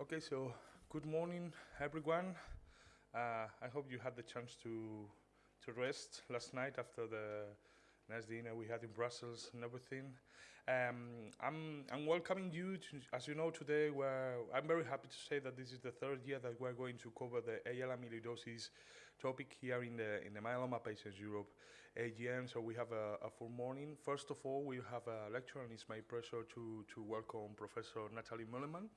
Okay, so good morning, everyone. Uh, I hope you had the chance to to rest last night after the nice dinner we had in Brussels and everything. Um, I'm, I'm welcoming you, to, as you know, today where I'm very happy to say that this is the third year that we're going to cover the AL amyloidosis topic here in the, in the Myeloma Patients Europe AGM. So we have a, a full morning. First of all, we have a lecture and it's my pleasure to, to welcome Professor Natalie Meuleman.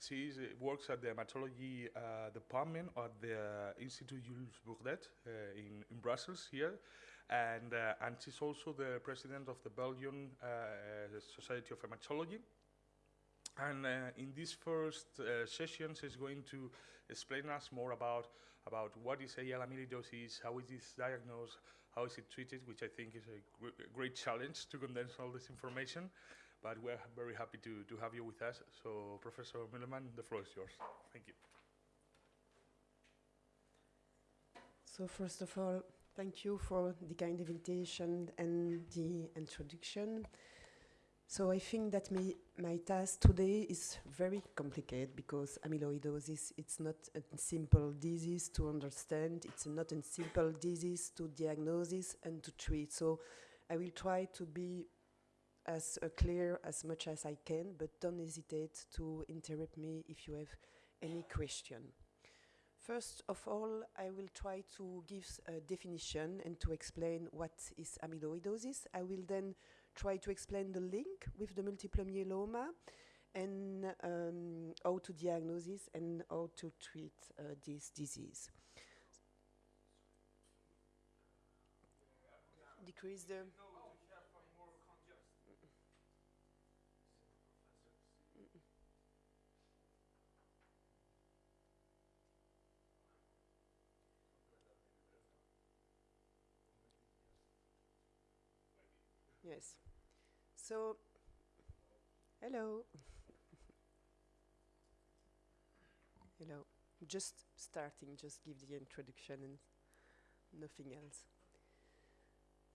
She is, works at the hematology uh, department at the Institut Jules Bordet uh, in, in Brussels here. And, uh, and she's also the president of the Belgian uh, Society of Hematology. And uh, in this first uh, session, she's going to explain us more about, about what is AL amyloidosis, how is this diagnosed, how is it treated, which I think is a gr great challenge to condense all this information but we're very happy to, to have you with us. So, Professor Meuleman, the floor is yours. Thank you. So, first of all, thank you for the kind invitation and the introduction. So I think that me, my task today is very complicated because amyloidosis, it's not a simple disease to understand, it's not a simple disease to diagnose and to treat. So I will try to be as uh, clear as much as I can, but don't hesitate to interrupt me if you have any question. First of all, I will try to give a definition and to explain what is amyloidosis. I will then try to explain the link with the multiple myeloma and um, how to diagnose and how to treat uh, this disease. Decrease the... Yes. So, hello. hello. Just starting, just give the introduction and nothing else.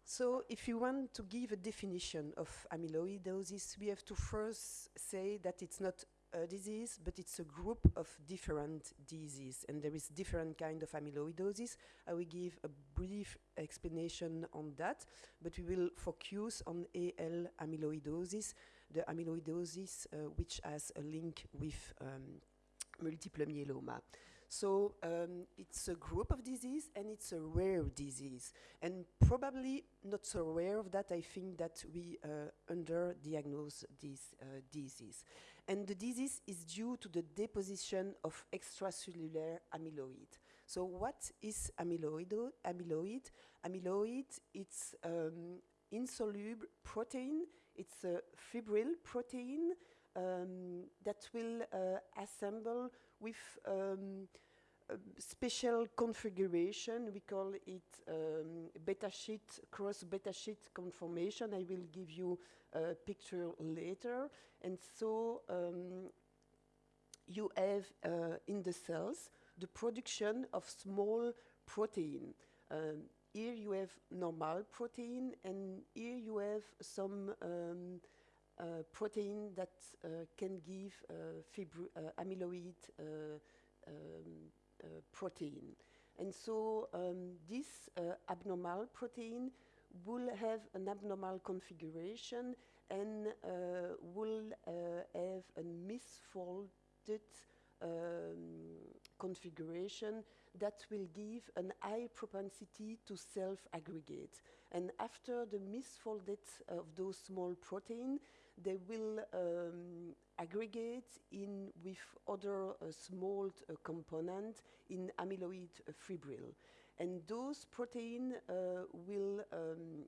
So if you want to give a definition of amyloidosis, we have to first say that it's not a disease, but it's a group of different diseases, and there is different kind of amyloidosis. I will give a brief explanation on that, but we will focus on AL amyloidosis, the amyloidosis uh, which has a link with um, multiple myeloma. So um, it's a group of disease and it's a rare disease. And probably not so rare of that, I think that we uh, underdiagnose this uh, disease. And the disease is due to the deposition of extracellular amyloid. So what is amyloid? Amyloid, amyloid it's um, insoluble protein. It's a fibril protein um, that will uh, assemble with um, special configuration. We call it um, beta sheet, cross beta sheet conformation. I will give you a picture later. And so um, you have uh, in the cells the production of small protein. Um, here you have normal protein, and here you have some um, uh, protein that uh, can give uh, uh, amyloid um, protein. And so um, this abnormal protein will have an abnormal configuration and uh, will uh, have a misfolded um, configuration that will give an high propensity to self-aggregate. And after the misfolded of those small proteins, they will um, aggregate in with other uh, small uh, components in amyloid uh, fibril. And those proteins uh, will um,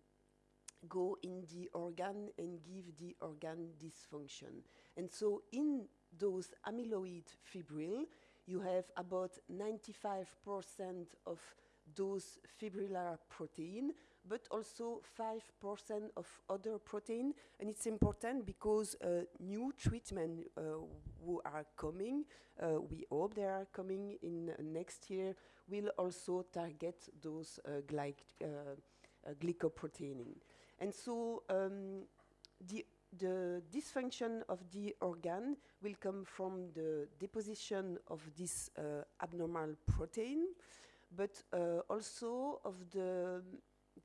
go in the organ and give the organ dysfunction. And so in those amyloid fibril, you have about 95% of those fibrillar protein, but also 5% of other protein. And it's important because uh, new treatment uh, who are coming, uh, we hope they are coming in next year, will also target those uh, glyc uh, uh. And so um, the the dysfunction of the organ will come from the deposition of this abnormal protein, but also of the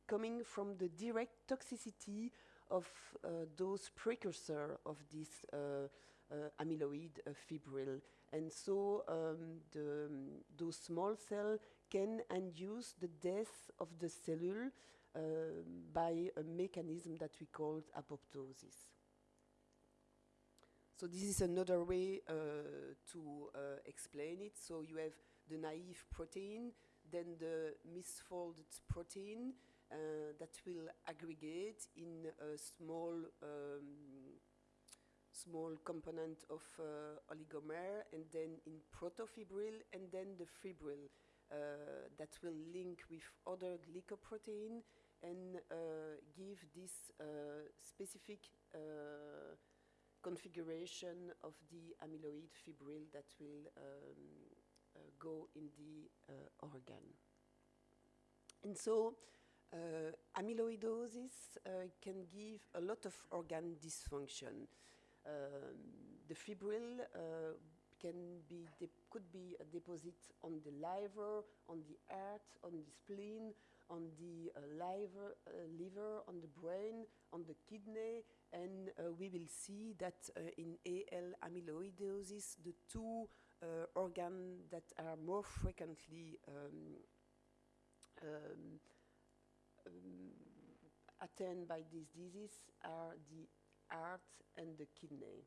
coming from the direct toxicity of uh, those precursor of this uh, amyloid fibril. And so um, the, those small cells can induce the death of the cellule uh, by a mechanism that we call apoptosis. So this is another way uh, to uh, explain it. So you have the naive protein, then the misfolded protein uh, that will aggregate in a small um, small component of uh, oligomer and then in protofibril and then the fibril uh, that will link with other glycoprotein and uh, give this uh, specific uh, configuration of the amyloid fibril that will um, uh, go in the organ. And so amyloidosis can give a lot of organ dysfunction. The fibril uh, can be could be a deposit on the liver, on the heart, on the spleen, on the uh, liver, uh, liver, on the brain, on the kidney, and uh, we will see that uh, in AL amyloidosis, the two uh, organs that are more frequently um, um, um, attained by this disease are the heart and the kidney.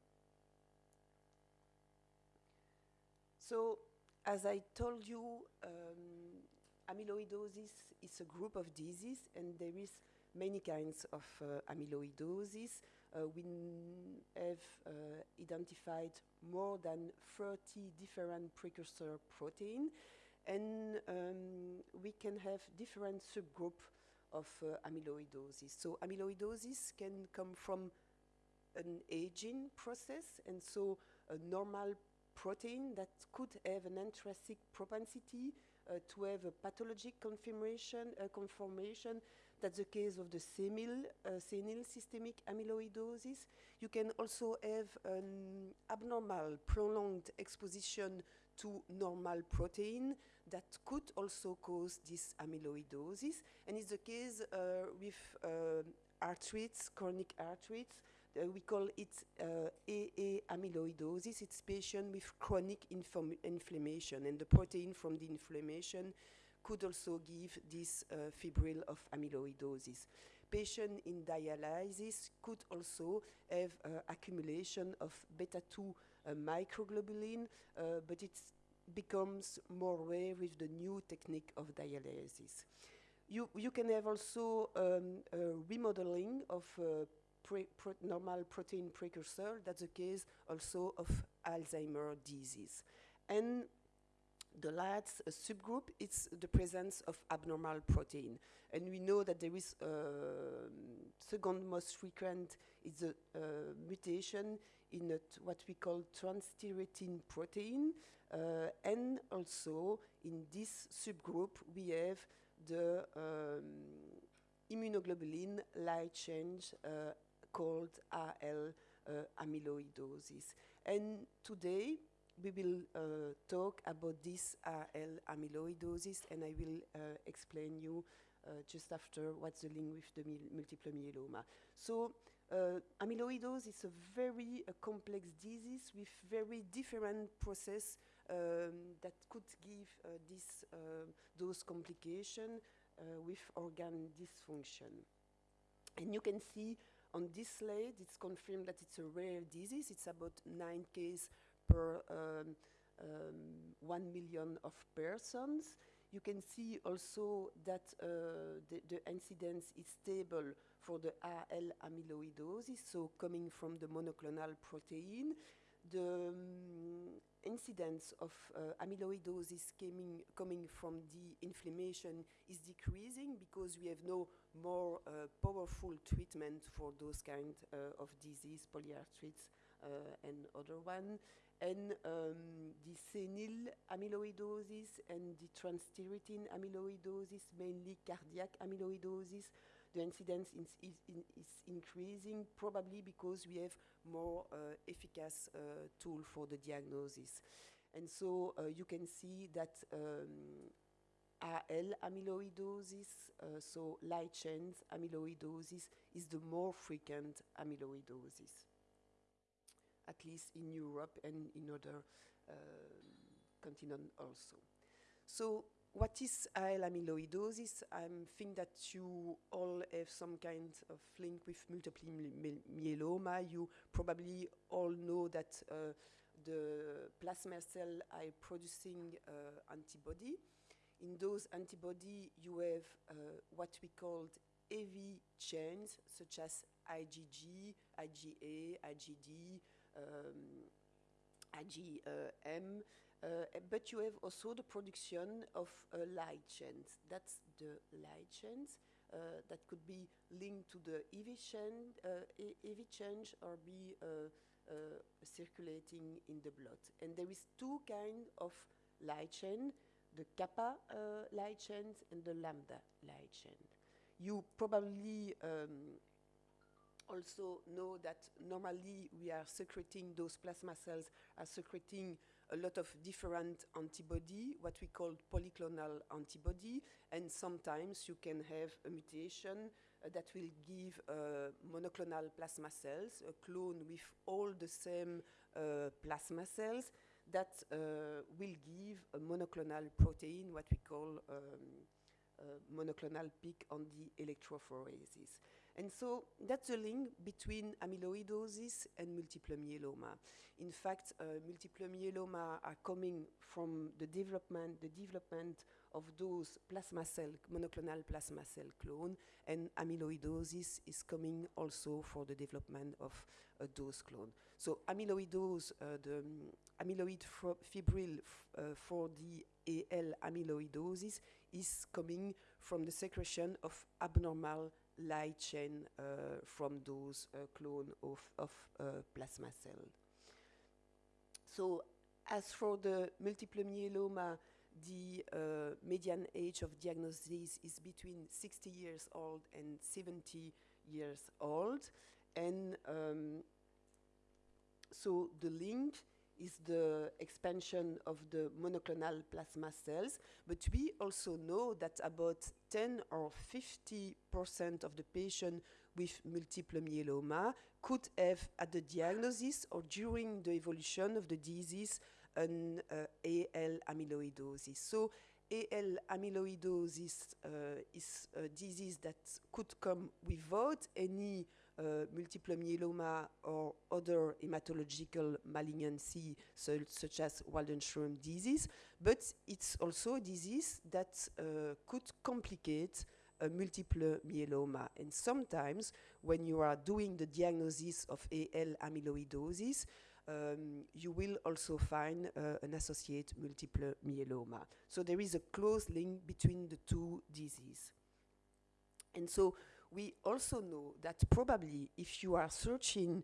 So, as I told you, um, amyloidosis is a group of diseases, and there is many kinds of uh, amyloidosis. Uh, we have uh, identified more than 30 different precursor protein, and um, we can have different subgroups of uh, amyloidosis. So amyloidosis can come from an aging process, and so a normal protein that could have an intrinsic propensity uh, to have a pathologic confirmation, uh, conformation. That's the case of the senile, uh, senile systemic amyloidosis. You can also have an abnormal, prolonged exposition to normal protein that could also cause this amyloidosis. And it's the case uh, with uh, arthritis, chronic arthritis, we call it uh, AA amyloidosis. It's patient with chronic inflammation, and the protein from the inflammation could also give this uh, fibril of amyloidosis. Patient in dialysis could also have uh, accumulation of beta-2 uh, microglobulin, uh, but it becomes more rare with the new technique of dialysis. You, you can have also um, remodeling of pre normal protein precursor. That's the case also of Alzheimer disease. And the last subgroup is the presence of abnormal protein. And we know that there is uh, second most frequent is a uh, mutation in what we call transthyretin protein. Uh, and also in this subgroup, we have the um, immunoglobulin light change uh, called AL uh, amyloidosis. And today we will uh, talk about this AL amyloidosis and I will uh, explain you uh, just after what's the link with the multiple myeloma. So uh, amyloidosis is a very complex disease with very different process um, that could give uh, this, those complications with organ dysfunction. And you can see on this slide, it's confirmed that it's a rare disease. It's about nine cases per um, um, one million of persons. You can see also that uh, the, the, incidence is stable for the AL amyloidosis, so coming from the monoclonal protein. The um, incidence of uh, amyloidosis coming, coming from the inflammation is decreasing because we have no more uh, powerful treatment for those kind uh, of disease, polyarthritis uh, and other one. And um, the senile amyloidosis and the transthyretin amyloidosis, mainly cardiac amyloidosis, the incidence is, is, is increasing, probably because we have more uh, efficacious uh, tool for the diagnosis. And so uh, you can see that um, AL amyloidosis, uh, so light chains amyloidosis, is the more frequent amyloidosis, at least in Europe and in other um, continents also. So what is AL amyloidosis? I think that you all have some kind of link with multiple myeloma. You probably all know that uh, the plasma cell are producing uh, antibody in those antibody, you have uh, what we called heavy chains, such as IgG, IgA, IgD, um, IgM, uh, but you have also the production of uh, light chains. That's the light chains. Uh, that could be linked to the heavy chain, uh, change or be uh, circulating in the blood. And there is two kinds of light chain the kappa uh, light chains and the lambda light chain. You probably um, also know that normally we are secreting, those plasma cells are secreting a lot of different antibody, what we call polyclonal antibody, and sometimes you can have a mutation uh, that will give uh, monoclonal plasma cells, a clone with all the same uh, plasma cells, that uh, will give a monoclonal protein, what we call um, monoclonal peak on the electrophoresis. And so that's the link between amyloidosis and multiple myeloma. In fact, uh, multiple myeloma are coming from the development, the development of those plasma cell, monoclonal plasma cell clone, and amyloidosis is coming also for the development of uh, those clone. So amyloidose, uh, the um, amyloid fibril uh, for the AL amyloidosis is coming from the secretion of abnormal light chain uh, from those uh, clone of, of uh, plasma cell. So as for the multiple myeloma, the uh, median age of diagnosis is between 60 years old and 70 years old. And um, so the link is the expansion of the monoclonal plasma cells, but we also know that about 10 or 50% of the patients with multiple myeloma could have at the diagnosis or during the evolution of the disease an uh, AL amyloidosis. So AL amyloidosis uh, is a disease that could come without any uh, multiple myeloma or other hematological malignancy so, such as Waldenström disease, but it's also a disease that uh, could complicate a multiple myeloma. And sometimes when you are doing the diagnosis of AL amyloidosis, um, you will also find uh, an associated multiple myeloma. So there is a close link between the two diseases. And so we also know that probably if you are searching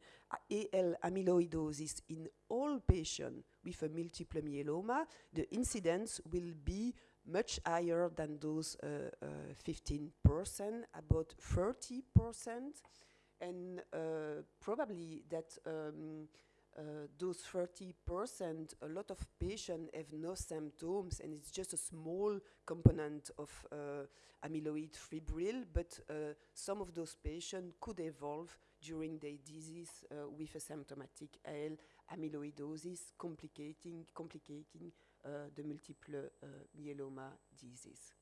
AL amyloidosis in all patients with a multiple myeloma, the incidence will be much higher than those 15%, uh, uh, about 30%, and uh, probably that um, uh, those 30%, a lot of patients have no symptoms and it's just a small component of uh, amyloid fibril, but uh, some of those patients could evolve during their disease uh, with a symptomatic AL amyloidosis, complicating, complicating uh, the multiple myeloma disease.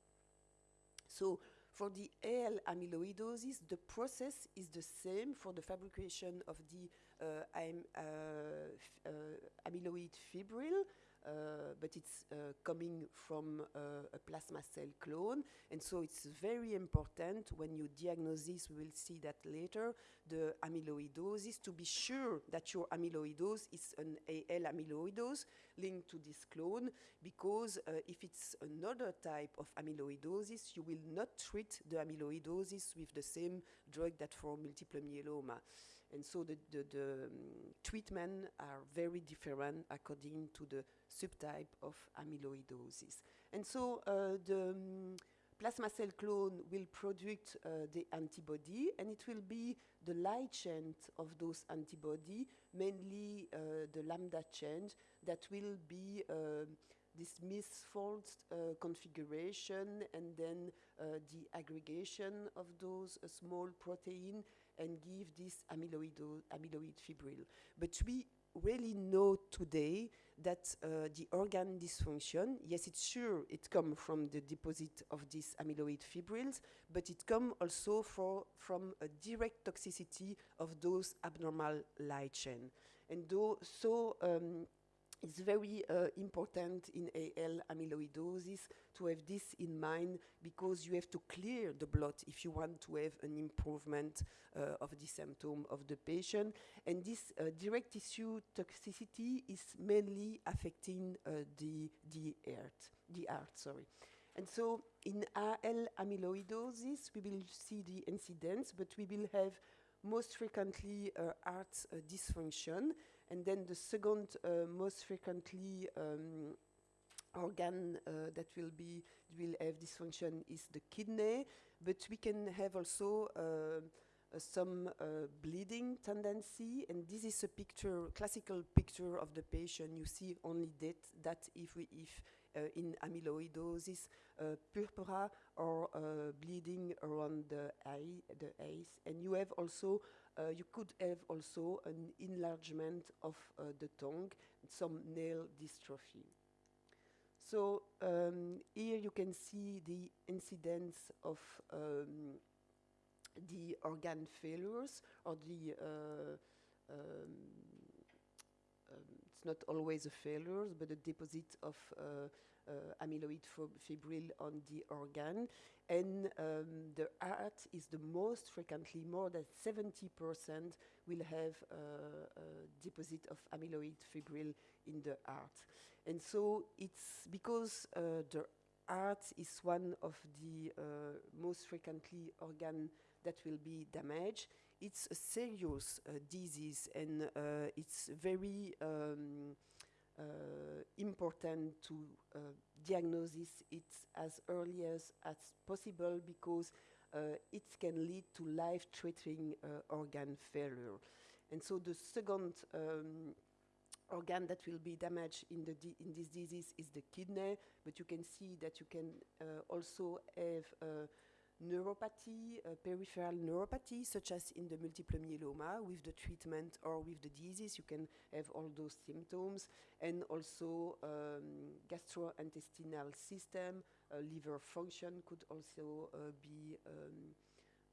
So for the AL amyloidosis, the process is the same for the fabrication of the amyloid fibril, uh, but it's uh, coming from uh, a plasma cell clone. And so it's very important when you diagnose this, we will see that later, the amyloidosis, to be sure that your amyloidosis is an AL amyloidosis linked to this clone, because if it's another type of amyloidosis, you will not treat the amyloidosis with the same drug that for multiple myeloma. And so the, the, the um, treatment are very different according to the subtype of amyloidosis. And so uh, the um, plasma cell clone will produce uh, the antibody, and it will be the light chain of those antibody, mainly uh, the lambda chain, that will be uh, this misfold uh, configuration and then uh, the aggregation of those uh, small protein and give this amyloid, amyloid fibril. But we really know today that uh, the organ dysfunction, yes, it's sure it comes from the deposit of these amyloid fibrils, but it comes also for, from a direct toxicity of those abnormal light chain. And though, so um, it's very uh, important in AL amyloidosis to have this in mind because you have to clear the blood if you want to have an improvement uh, of the symptom of the patient. And this uh, direct tissue toxicity is mainly affecting uh, the, the heart, the heart, sorry. And so in AL amyloidosis, we will see the incidence, but we will have most frequently uh, heart uh, dysfunction, and then the second uh, most frequently um, organ uh, that will be will have dysfunction is the kidney, but we can have also uh, uh, some bleeding tendency, and this is a picture, classical picture of the patient. You see only that that if we if in amyloidosis, purpura or bleeding around the eye, the eyes, and you have also uh, you could have also an enlargement of uh, the tongue, some nail dystrophy. So um, here you can see the incidence of um, the organ failures or the uh, um, um it's not always a failure, but a deposit of uh, uh, amyloid fibril on the organ. And um, the heart is the most frequently, more than 70% will have uh, a deposit of amyloid fibril in the heart. And so it's because uh, the heart is one of the uh, most frequently organ that will be damaged. It's a serious uh, disease and uh, it's very um, uh, important to uh, diagnose it as early as, as possible because uh, it can lead to life-threatening organ failure. And so the second um, organ that will be damaged in, the in this disease is the kidney, but you can see that you can uh, also have uh, neuropathy, uh, peripheral neuropathy, such as in the multiple myeloma with the treatment or with the disease, you can have all those symptoms, and also um, gastrointestinal system, uh, liver function could also uh, be um,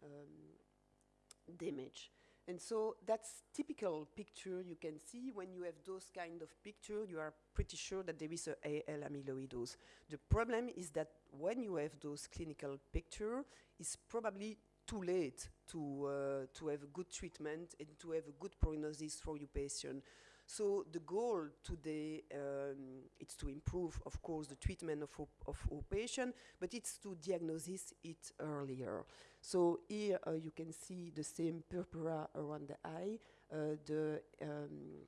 um, damaged. And so that's typical picture you can see when you have those kind of picture, you are pretty sure that there is a AL amyloidosis. The problem is that when you have those clinical picture, it's probably too late to, uh, to have a good treatment and to have a good prognosis for your patient. So the goal today um, is to improve, of course, the treatment of, of our patient, but it's to diagnose it earlier. So here uh, you can see the same purpura around the eye, uh, the um,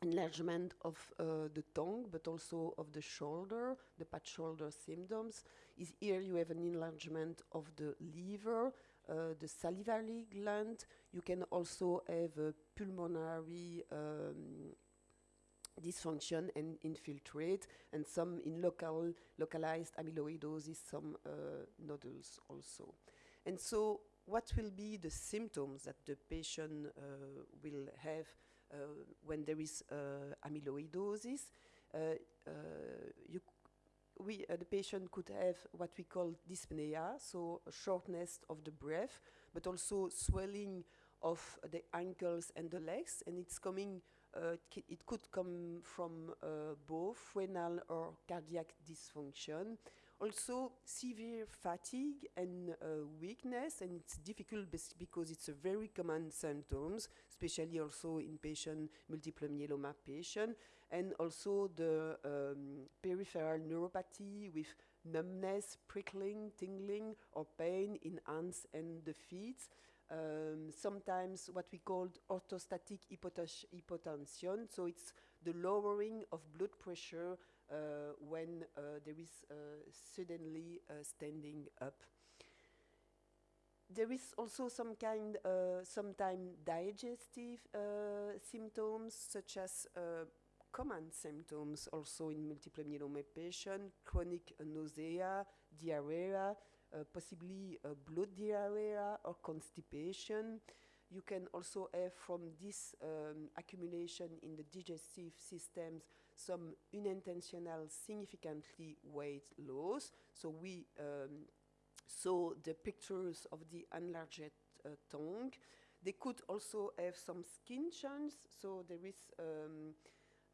enlargement of uh, the tongue, but also of the shoulder, the pat shoulder symptoms. Is here you have an enlargement of the liver, uh, the salivary gland. You can also have a pulmonary um, dysfunction and infiltrate, and some in local, localized amyloidosis, some uh, nodules also. And so what will be the symptoms that the patient uh, will have uh, when there is uh, amyloidosis? you we, uh, the patient could have what we call dyspnea, so shortness of the breath, but also swelling of the ankles and the legs, and it's coming, uh, it could come from uh, both renal or cardiac dysfunction. Also severe fatigue and uh, weakness, and it's difficult because it's a very common symptoms, especially also in patient, multiple myeloma patient, and also the um, peripheral neuropathy with numbness, prickling, tingling, or pain in hands and the feet. Um, sometimes what we call orthostatic hypotension, so it's the lowering of blood pressure uh, when uh, there is uh, suddenly uh, standing up. There is also some kind, uh, sometime digestive uh, symptoms such as common symptoms also in multiple myeloma patient, chronic nausea, diarrhea, uh, possibly uh, blood diarrhea or constipation. You can also have from this um, accumulation in the digestive systems some unintentional significantly weight loss. So we um, saw the pictures of the enlarged uh, tongue. They could also have some skin changes, so there is um,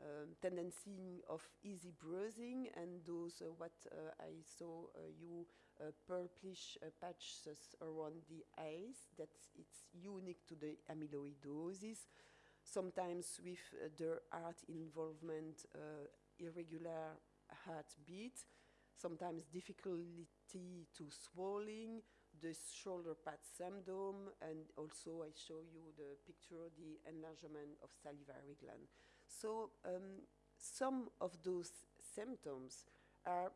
um, tendency of easy bruising and those uh, what uh, I saw uh, you uh, purplish uh, patches around the eyes. That it's unique to the amyloidosis. Sometimes with uh, the heart involvement irregular heartbeat. Sometimes difficulty to swallowing the shoulder pad syndrome and also I show you the picture the enlargement of salivary gland so um, some of those symptoms are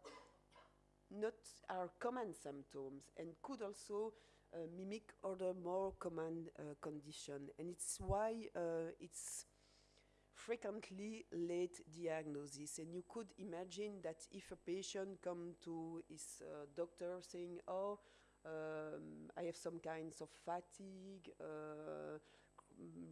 not are common symptoms and could also uh, mimic other more common uh, condition. And it's why uh, it's frequently late diagnosis. And you could imagine that if a patient come to his uh, doctor saying oh um, I have some kinds of fatigue uh,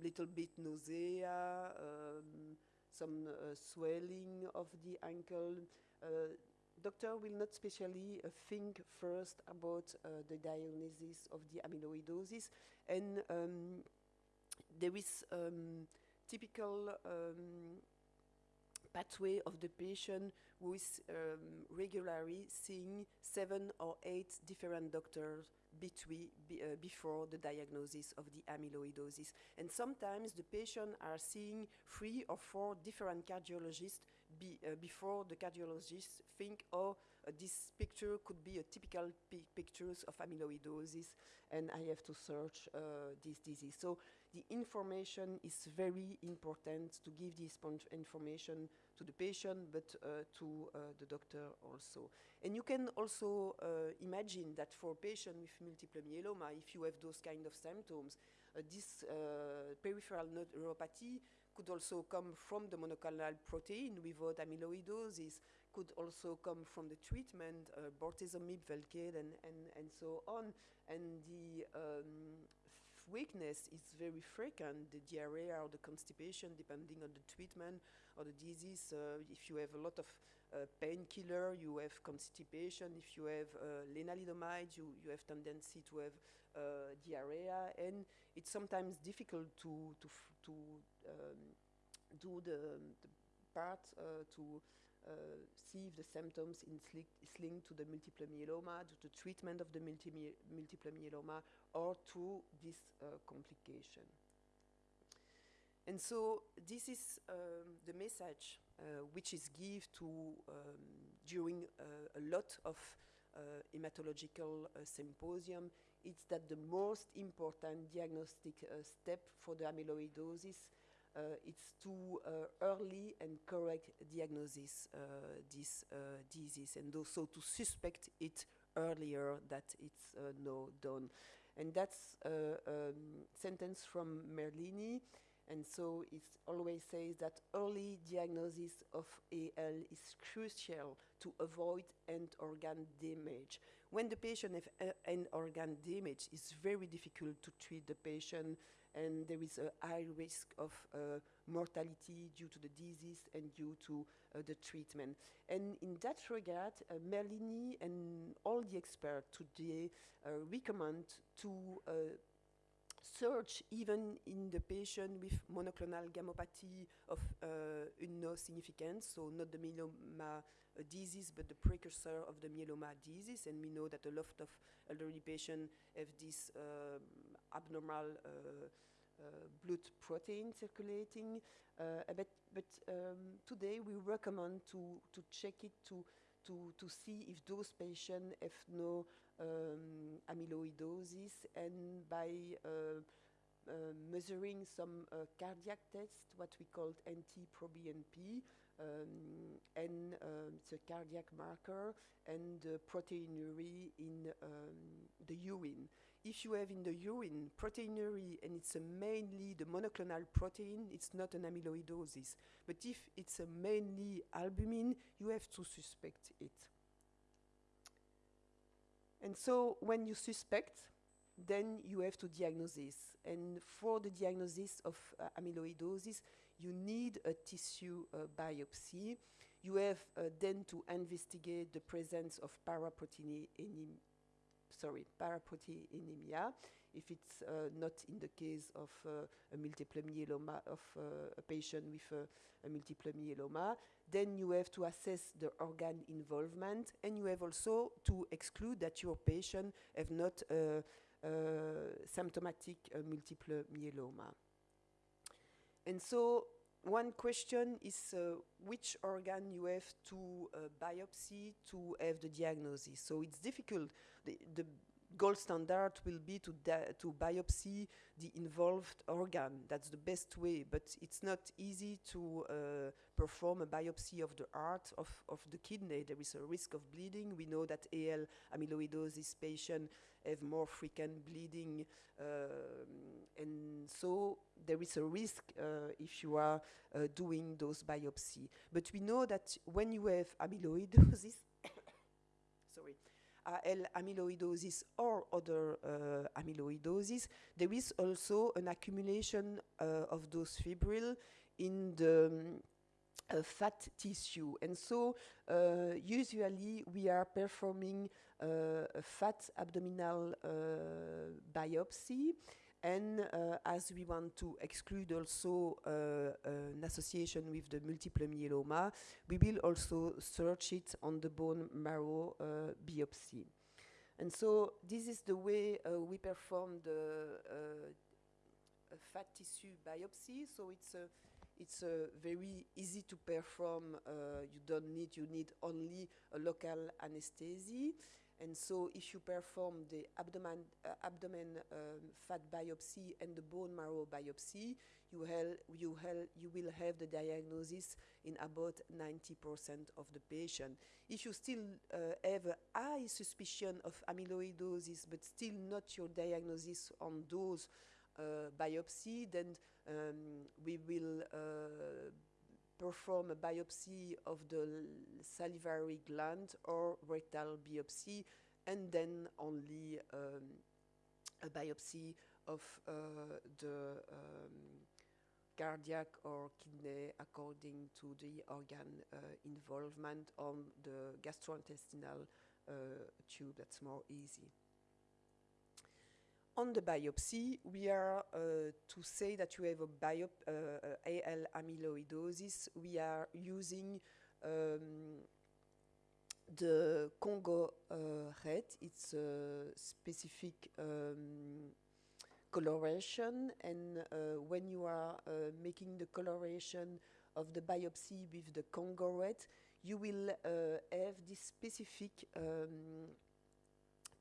little bit nausea um, some uh, swelling of the ankle. Uh, doctor will not specially uh, think first about uh, the diagnosis of the amyloidosis. And um, there is um, typical um, pathway of the patient who is um, regularly seeing seven or eight different doctors between be, uh, before the diagnosis of the amyloidosis and sometimes the patient are seeing three or four different cardiologists be, uh, before the cardiologists think, oh, uh, this picture could be a typical pi pictures of amyloidosis, and I have to search uh, this disease. So the information is very important to give this information to the patient, but uh, to uh, the doctor also. And you can also uh, imagine that for a patient with multiple myeloma, if you have those kind of symptoms, this peripheral neuropathy could also come from the monoclonal protein without amyloidosis, could also come from the treatment, uh, bortezomib, Velcade, and, and, and so on. And the um, weakness is very frequent, the diarrhea or the constipation, depending on the treatment or the disease. Uh, if you have a lot of uh, painkiller, you have constipation. If you have uh, lenalidomide, you, you have tendency to have uh, diarrhea. And it's sometimes difficult to, to, to um, do the, the part uh, to uh, see if the symptoms is linked to the multiple myeloma, to the treatment of the multi multiple myeloma, or to this uh, complication. And so this is um, the message uh, which is given to um, during uh, a lot of uh, hematological uh, symposium. It's that the most important diagnostic step for the amyloidosis uh, it's to uh, early and correct diagnosis uh, this disease and also to suspect it earlier that it's no done. And that's a um, sentence from Merlini. And so it always says that early diagnosis of AL is crucial to avoid end organ damage. When the patient has uh, end organ damage, it's very difficult to treat the patient and there is a high risk of uh, mortality due to the disease and due to uh, the treatment. And in that regard, uh, Merlini and all the experts today uh, recommend to uh, search even in the patient with monoclonal gammopathy of uh, no significance, so not the myeloma uh, disease, but the precursor of the myeloma disease. And we know that a lot of elderly patients have this abnormal uh, uh, blood protein circulating. Uh, but but um, today we recommend to, to check it to, to, to see if those patients have no um, amyloidosis and by uh, measuring some uh, cardiac tests, what we called NT-proBNP, um, and um, a cardiac marker, and uh, proteinuria in um, the urine. If you have in the urine proteinuria and it's mainly the monoclonal protein, it's not an amyloidosis. But if it's mainly albumin, you have to suspect it. And so when you suspect, then you have to diagnose this. And for the diagnosis of uh, amyloidosis, you need a tissue uh, biopsy. You have uh, then to investigate the presence of paraproteinemia, sorry, paraproteinemia, if it's uh, not in the case of uh, a multiple myeloma, of uh, a patient with a, a multiple myeloma. Then you have to assess the organ involvement, and you have also to exclude that your patient have not uh, uh, symptomatic uh, multiple myeloma. And so one question is uh, which organ you have to uh, biopsy to have the diagnosis. So it's difficult. The, the gold standard will be to, to biopsy the involved organ. That's the best way, but it's not easy to uh, perform a biopsy of the heart, of, of the kidney. There is a risk of bleeding. We know that AL amyloidosis patients have more frequent bleeding, um, and so there is a risk uh, if you are uh, doing those biopsy. But we know that when you have amyloidosis, sorry, AL amyloidosis or other uh, amyloidosis, there is also an accumulation uh, of those fibril in the um, uh, fat tissue. And so uh, usually we are performing a fat abdominal biopsy and uh, as we want to exclude also uh, an association with the multiple myeloma, we will also search it on the bone marrow uh, biopsy. And so this is the way uh, we perform the uh, fat tissue biopsy. So it's a it's uh, very easy to perform. Uh, you don't need, you need only a local anesthesia. And so if you perform the abdomen, uh, abdomen um, fat biopsy and the bone marrow biopsy, you, you, you will have the diagnosis in about 90% of the patient. If you still uh, have a high suspicion of amyloidosis, but still not your diagnosis on those uh, biopsy, then um, we will uh, perform a biopsy of the salivary gland or rectal biopsy, and then only um, a biopsy of uh, the um, cardiac or kidney according to the organ uh, involvement on the gastrointestinal uh, tube. That's more easy on the biopsy, we are uh, to say that you have a biop uh, uh AL amyloidosis. We are using um, the Congo uh, red. It's a specific um, coloration, and uh, when you are uh, making the coloration of the biopsy with the Congo red, you will have this specific um,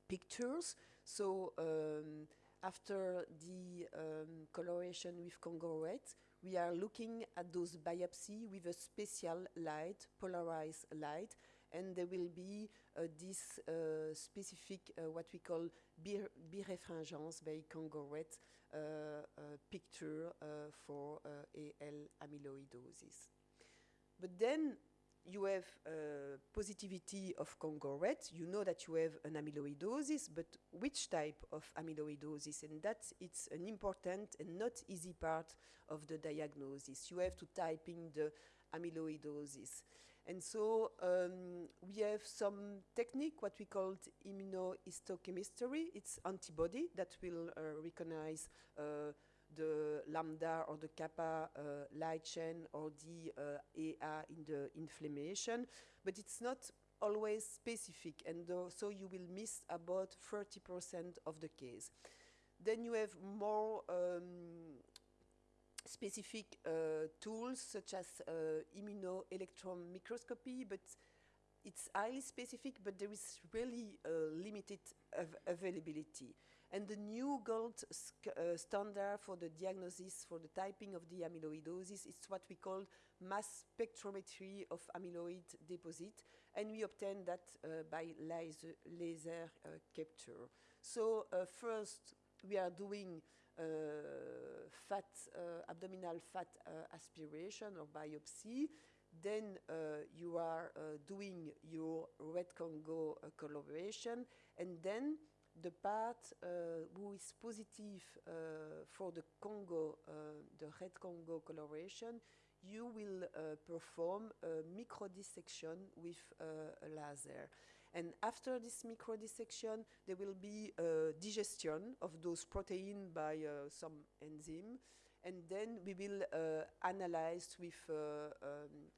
pictures so um, after the um, coloration with Congo red, we are looking at those biopsy with a special light, polarized light, and there will be uh, this uh, specific, uh, what we call birefringence by Congo red uh, uh, picture uh, for AL amyloidosis. But then you have uh, positivity of Congo red, you know that you have an amyloidosis, but which type of amyloidosis? And that it's an important and not easy part of the diagnosis. You have to type in the amyloidosis. And so um, we have some technique, what we call immunohistochemistry. It's antibody that will uh, recognize uh, the lambda or the kappa uh, light chain or the uh, AA in the inflammation, but it's not always specific, and so you will miss about 30% of the case. Then you have more um, specific uh, tools such as uh, immunoelectron microscopy, but it's highly specific, but there is really uh, limited av availability. And the new gold uh, standard for the diagnosis for the typing of the amyloidosis is what we call mass spectrometry of amyloid deposit, and we obtain that uh, by laser, laser uh, capture. So uh, first, we are doing uh, fat, uh, abdominal fat aspiration or biopsy. Then you are doing your red Congo coloration, and then the part uh, who is positive uh, for the Congo, uh, the red Congo coloration, you will uh, perform a microdissection with uh, a laser. And after this microdissection, there will be uh, digestion of those proteins by some enzyme, and then we will analyze with um,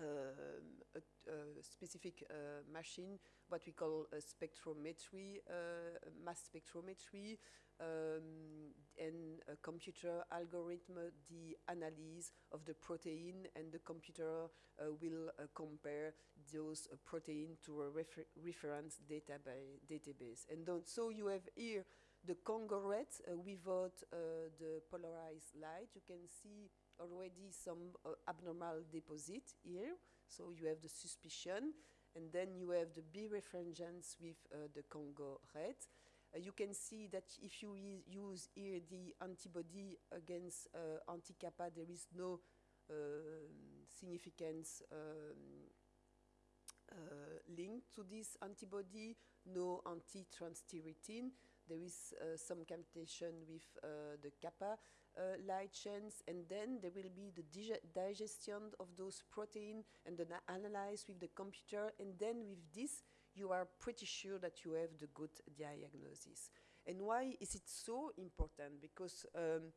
a, specific uh, machine, what we call a spectrometry, uh, mass spectrometry, um, and a computer algorithm, the analysis of the protein, and the computer uh, will compare those protein to a refer reference database. database. And so you have here the Congo uh, without uh, the polarized light. You can see already some uh, abnormal deposit here. So you have the suspicion, and then you have the B with uh, the Congo red. Uh, you can see that if you use here the antibody against uh, anti-kappa, there is no um, significance um, uh, link to this antibody, no anti-transthyretin. There is uh, some computation with uh, the kappa uh, light chains, and then there will be the dige- digestion of those protein and then analyze with the computer, and then with this you are pretty sure that you have the good diagnosis. And why is it so important? Because um,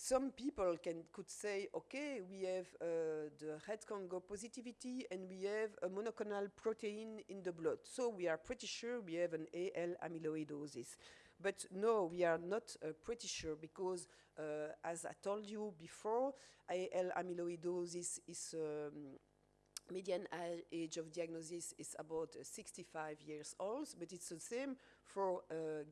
some people can could say, okay, we have uh, the red Congo positivity and we have a monoclonal protein in the blood, so we are pretty sure we have an AL amyloidosis. But no, we are not uh, pretty sure because, uh, as I told you before, AL amyloidosis is um, median age of diagnosis is about uh, 65 years old, but it's the same for uh,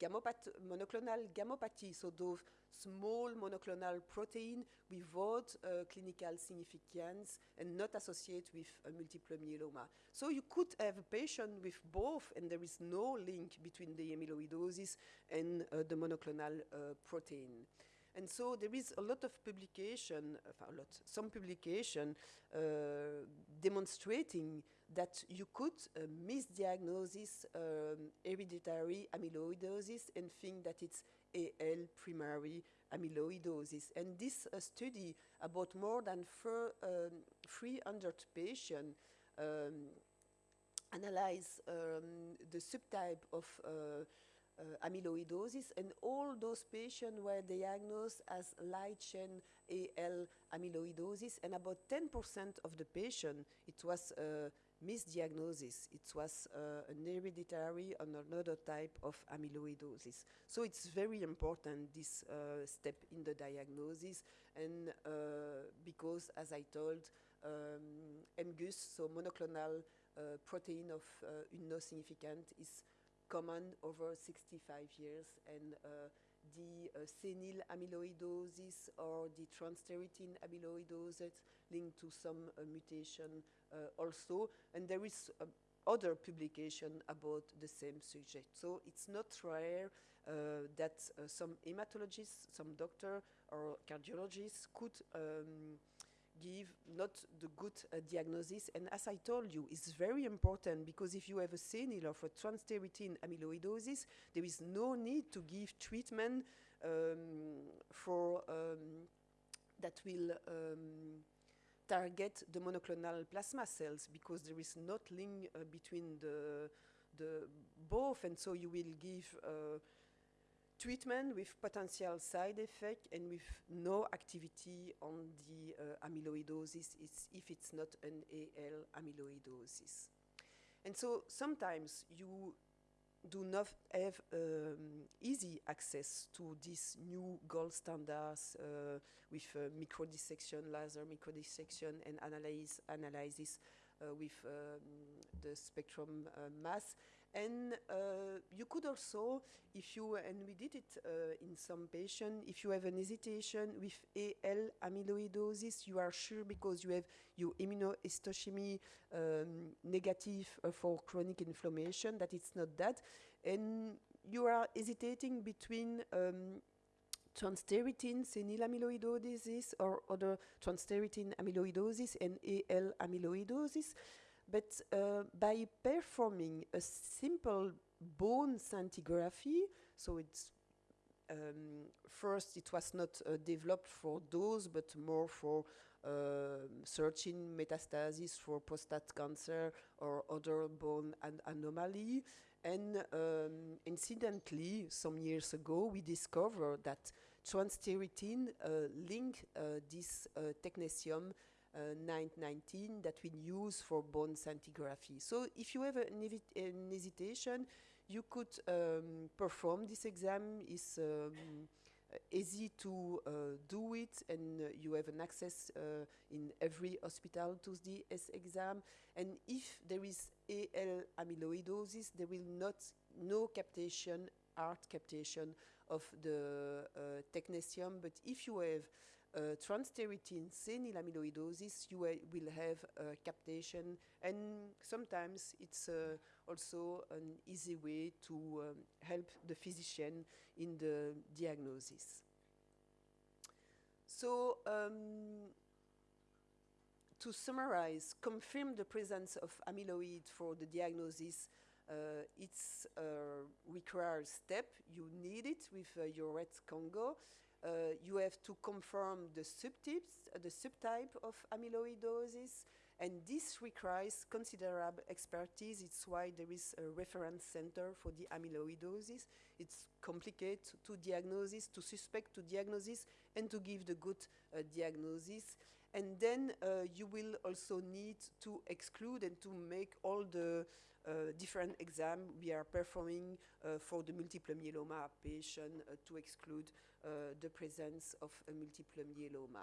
monoclonal gammopathy, so those small monoclonal protein without uh, clinical significance and not associated with uh, multiple myeloma. So you could have a patient with both, and there is no link between the amyloidosis and uh, the monoclonal uh, protein. And so there is a lot of publication, uh, a lot, some publication uh, demonstrating that you could uh, misdiagnose um, hereditary amyloidosis and think that it's AL primary amyloidosis. And this uh, study about more than four, um, 300 patients um, analyze um, the subtype of uh, uh, amyloidosis, and all those patients were diagnosed as light chain AL amyloidosis, and about 10% of the patient, it was a misdiagnosis. It was uh, an hereditary or another type of amyloidosis. So it's very important, this uh, step in the diagnosis, and uh, because, as I told, um, MGUS, so monoclonal uh, protein of uh, significant, is common over 65 years, and uh, the uh, senile amyloidosis or the transthyretin amyloidosis linked to some uh, mutation also. And there is uh, other publication about the same subject. So it's not rare uh, that uh, some hematologists, some doctor or cardiologists could um, give not the good uh, diagnosis. And as I told you, it's very important because if you have a senile or for transthyretin amyloidosis, there is no need to give treatment um, for um, that will um, target the monoclonal plasma cells because there is not link uh, between the the both, and so you will give. Uh, treatment with potential side effect and with no activity on the uh, amyloidosis it's if it's not an AL amyloidosis. And so sometimes you do not have um, easy access to these new gold standards uh, with uh, microdissection, laser microdissection, and analyze, analysis uh, with um, the spectrum uh, mass. And uh, you could also, if you, and we did it uh, in some patient, if you have an hesitation with AL amyloidosis, you are sure because you have your immunohistochemie um, negative for chronic inflammation that it's not that. And you are hesitating between um, transthyretin senile amyloidosis or other transthyretin amyloidosis and AL amyloidosis. But uh, by performing a simple bone scintigraphy, so it's um, first it was not uh, developed for those, but more for uh, searching metastasis for prostate cancer or other bone an anomaly. And um, incidentally, some years ago, we discovered that transthyretin uh, link uh, this uh, technetium 919 that we use for bone scintigraphy. So if you have an, an hesitation, you could um, perform this exam. It's um, easy to uh, do it and uh, you have an access uh, in every hospital to this exam and if there is AL amyloidosis there will not no captation art captation of the uh, technetium but if you have uh, transthyretin senile amyloidosis, you will have uh, captation, and sometimes it's uh, also an easy way to um, help the physician in the diagnosis. So, um, to summarize, confirm the presence of amyloid for the diagnosis uh, it's a required step. You need it with uh, your red Congo. Uh, you have to confirm the subtypes, uh, the subtype of amyloidosis, and this requires considerable expertise. It's why there is a reference center for the amyloidosis. It's complicated to diagnosis, to suspect, to diagnosis, and to give the good uh, diagnosis. And then uh, you will also need to exclude and to make all the different exam we are performing uh, for the multiple myeloma patient uh, to exclude uh, the presence of a multiple myeloma.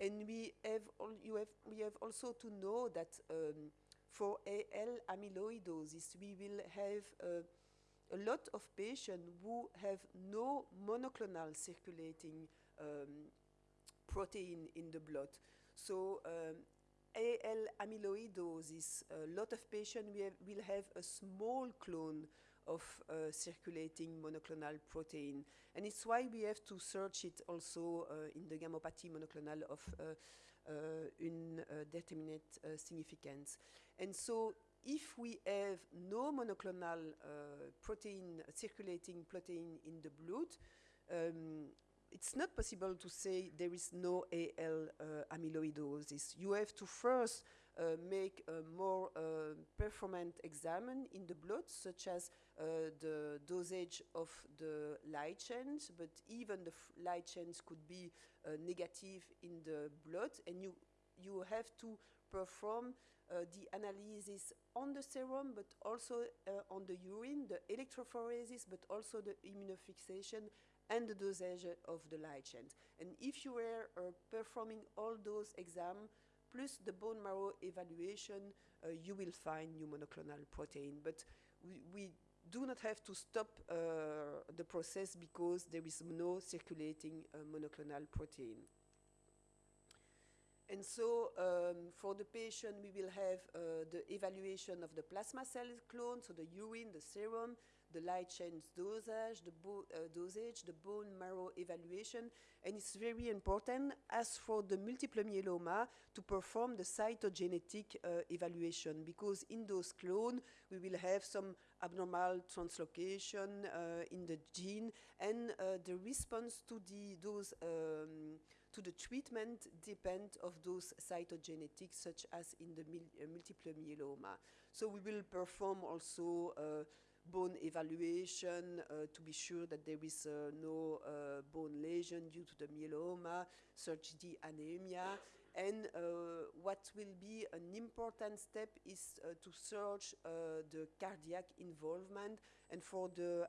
And we have, have, we have also to know that um, for AL amyloidosis, we will have uh, a lot of patients who have no monoclonal circulating um, protein in the blood. So um, AL amyloidosis, a lot of patients will have a small clone of uh, circulating monoclonal protein. And it's why we have to search it also uh, in the gammopathy monoclonal of uh, uh indeterminate uh, significance. And so if we have no monoclonal uh, protein, circulating protein in the blood, um, it's not possible to say there is no AL uh, amyloidosis. You have to first uh, make a more uh, performant exam in the blood, such as uh, the dosage of the light chains, but even the light chains could be uh, negative in the blood, and you, you have to perform uh, the analysis on the serum, but also on the urine, the electrophoresis, but also the immunofixation and the dosage of the light chains. And if you were uh, performing all those exams, plus the bone marrow evaluation, uh, you will find new monoclonal protein. But we, we do not have to stop uh, the process because there is no circulating uh, monoclonal protein. And so um, for the patient, we will have uh, the evaluation of the plasma cell clone, so the urine, the serum, the light chains dosage, the uh, dosage, the bone marrow evaluation, and it's very important as for the multiple myeloma to perform the cytogenetic uh, evaluation because in those clones we will have some abnormal translocation uh, in the gene and uh, the response to the those um, to the treatment depend of those cytogenetics such as in the uh, multiple myeloma. So we will perform also uh, bone evaluation uh, to be sure that there is uh, no uh, bone lesion due to the myeloma, search the anemia, and uh, what will be an important step is uh, to search uh, the cardiac involvement. And for the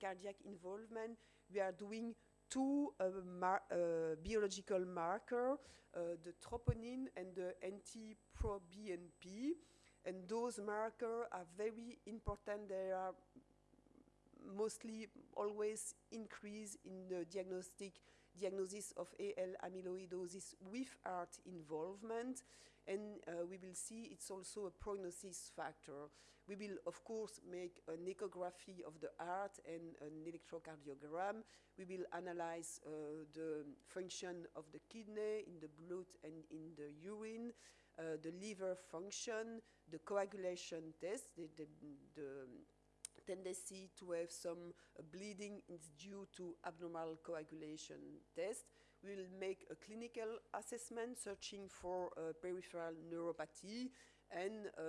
cardiac involvement, we are doing two mar biological marker, uh, the troponin and the NT-proBNP. And those markers are very important. They are mostly always increase in the diagnostic diagnosis of AL amyloidosis with heart involvement. And uh, we will see it's also a prognosis factor. We will, of course, make an echography of the heart and an electrocardiogram. We will analyze uh, the function of the kidney in the blood and in the urine, uh, the liver function, the coagulation test, the, the, the tendency to have some uh, bleeding is due to abnormal coagulation test. We will make a clinical assessment searching for uh, peripheral neuropathy and uh,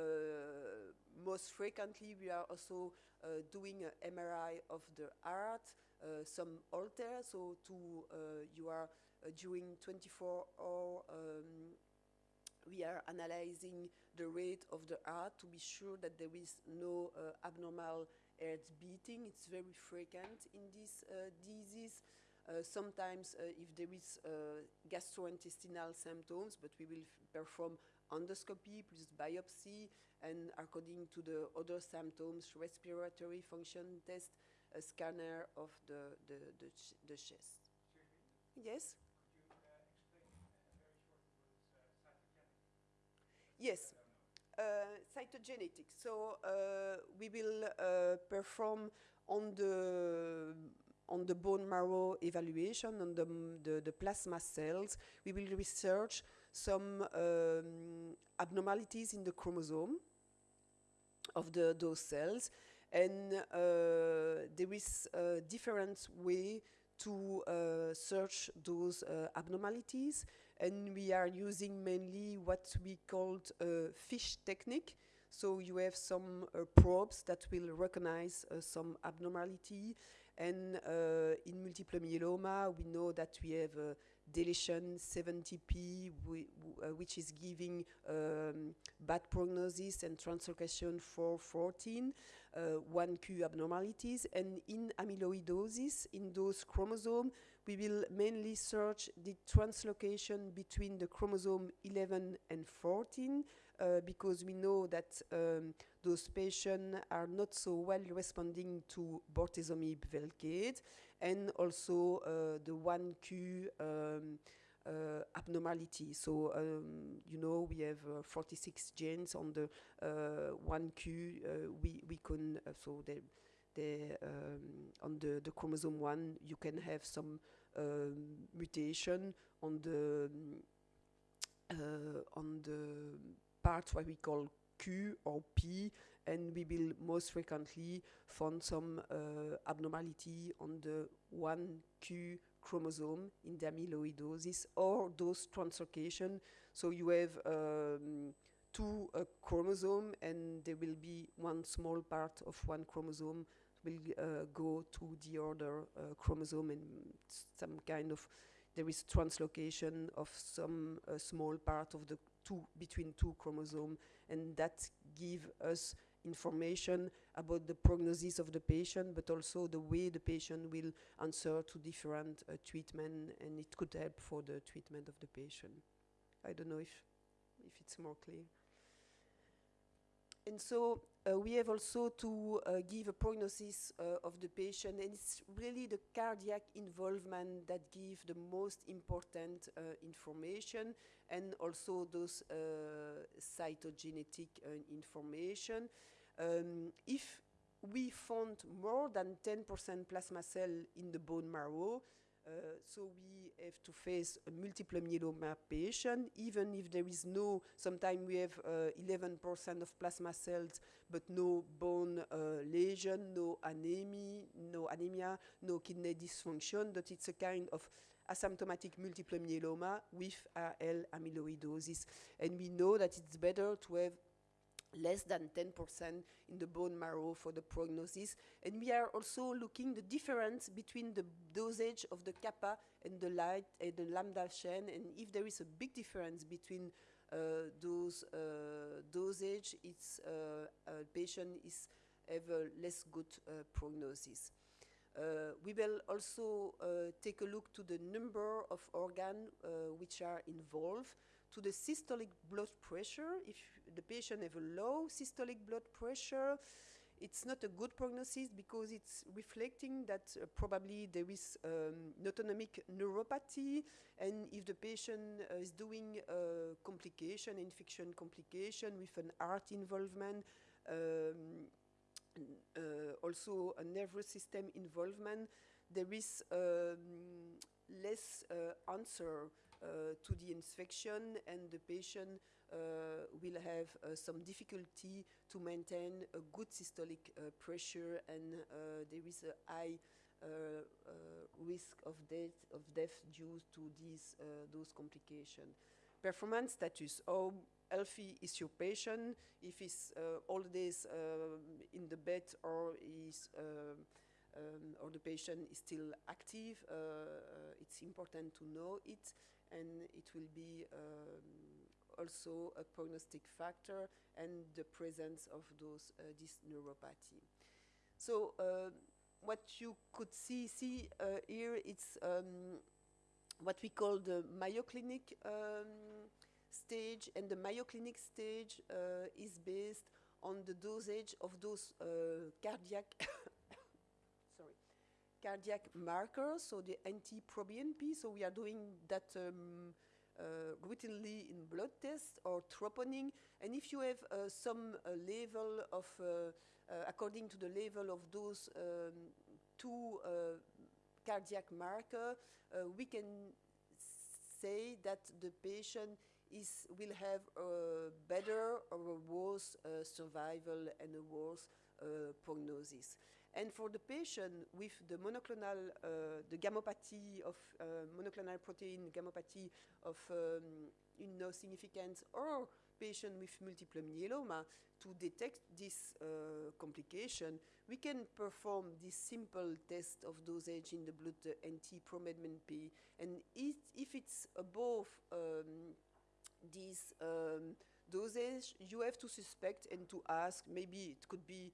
most frequently we are also uh, doing an MRI of the heart, uh, some Holter, so to you are during 24 hour um, we are analyzing the rate of the heart to be sure that there is no uh, abnormal heart beating. It's very frequent in this uh, disease. Uh, sometimes if there is gastrointestinal symptoms, but we will perform endoscopy plus biopsy, and according to the other symptoms, respiratory function test, a scanner of the, the, the, ch the chest. Yes? Yes, uh, cytogenetic. So uh, we will uh, perform on the on the bone marrow evaluation on the, the, the plasma cells. We will research some um, abnormalities in the chromosome of the, those cells. And uh, there is a different way to uh, search those uh, abnormalities. And we are using mainly what we called a FISH technique. So you have some uh, probes that will recognize uh, some abnormality. And uh, in multiple myeloma, we know that we have deletion 17p, uh, which is giving um, bad prognosis and translocation 414, uh, 1q abnormalities. And in amyloidosis, in those chromosomes, we will mainly search the translocation between the chromosome 11 and 14, uh, because we know that um, those patients are not so well responding to bortezomib velcade and also uh, the 1Q um, uh, abnormality. So, um, you know, we have uh, 46 genes on the 1Q. we, we can, so they, they, um, on the, the chromosome 1, you can have some um, mutation on the on the part what we call Q or P, and we will most frequently find some uh, abnormality on the 1Q chromosome in the amyloidosis or those translocation. So you have um, two uh, chromosome and there will be one small part of one chromosome will uh, go to the other uh, chromosome and some kind of there is translocation of some uh, small part of the two between two chromosomes and that give us information about the prognosis of the patient, but also the way the patient will answer to different uh, treatment, and it could help for the treatment of the patient. I don't know if, if it's more clear. And so uh, we have also to uh, give a prognosis uh, of the patient, and it's really the cardiac involvement that gives the most important uh, information, and also those uh, cytogenetic uh, information. Um, if we found more than 10% plasma cell in the bone marrow, uh, so we have to face a multiple myeloma patient, even if there is no, sometimes we have 11% uh, of plasma cells, but no bone uh, lesion, no anemia, no anemia, no kidney dysfunction, that it's a kind of asymptomatic multiple myeloma with AL amyloidosis. And we know that it's better to have less than 10% in the bone marrow for the prognosis. And we are also looking the difference between the dosage of the kappa and the light and the lambda chain. And if there is a big difference between uh, those uh, dosage, it's uh, a patient is have a less good uh, prognosis. Uh, we will also uh, take a look to the number of organs uh, which are involved, to the systolic blood pressure. If the patient have a low systolic blood pressure, it's not a good prognosis because it's reflecting that uh, probably there is um, autonomic neuropathy and if the patient uh, is doing a complication, infection complication with an art involvement, um, uh, also a nervous system involvement, there is um, less uh, answer to the infection and the patient uh, will have uh, some difficulty to maintain a good systolic uh, pressure and uh, there is a high uh, risk of death, of death due to these, those complications. Performance status, how healthy is your patient, if he's all days um, in the bed or is um, um, or the patient is still active, it's important to know it and it will be um, also a prognostic factor and the presence of those uh, this neuropathy. So uh, what you could see see uh, here it's um, what we call the Mayo Clinic um, stage and the Mayo Clinic stage uh, is based on the dosage of those uh, cardiac cardiac markers so the NT-proBNP so we are doing that um, uh, routinely in blood tests or troponin. And if you have uh, some uh, level of, according to the level of those um, two cardiac marker, we can say that the patient is, will have a better or a worse uh, survival and a worse uh, prognosis. And for the patient with the monoclonal, uh, the gammopathy of uh, monoclonal protein gammopathy of um, no significance or patient with multiple myeloma, to detect this uh, complication, we can perform this simple test of dosage in the blood uh, NT-proBNP. And it, if it's above um, this um, dosage, you have to suspect and to ask, maybe it could be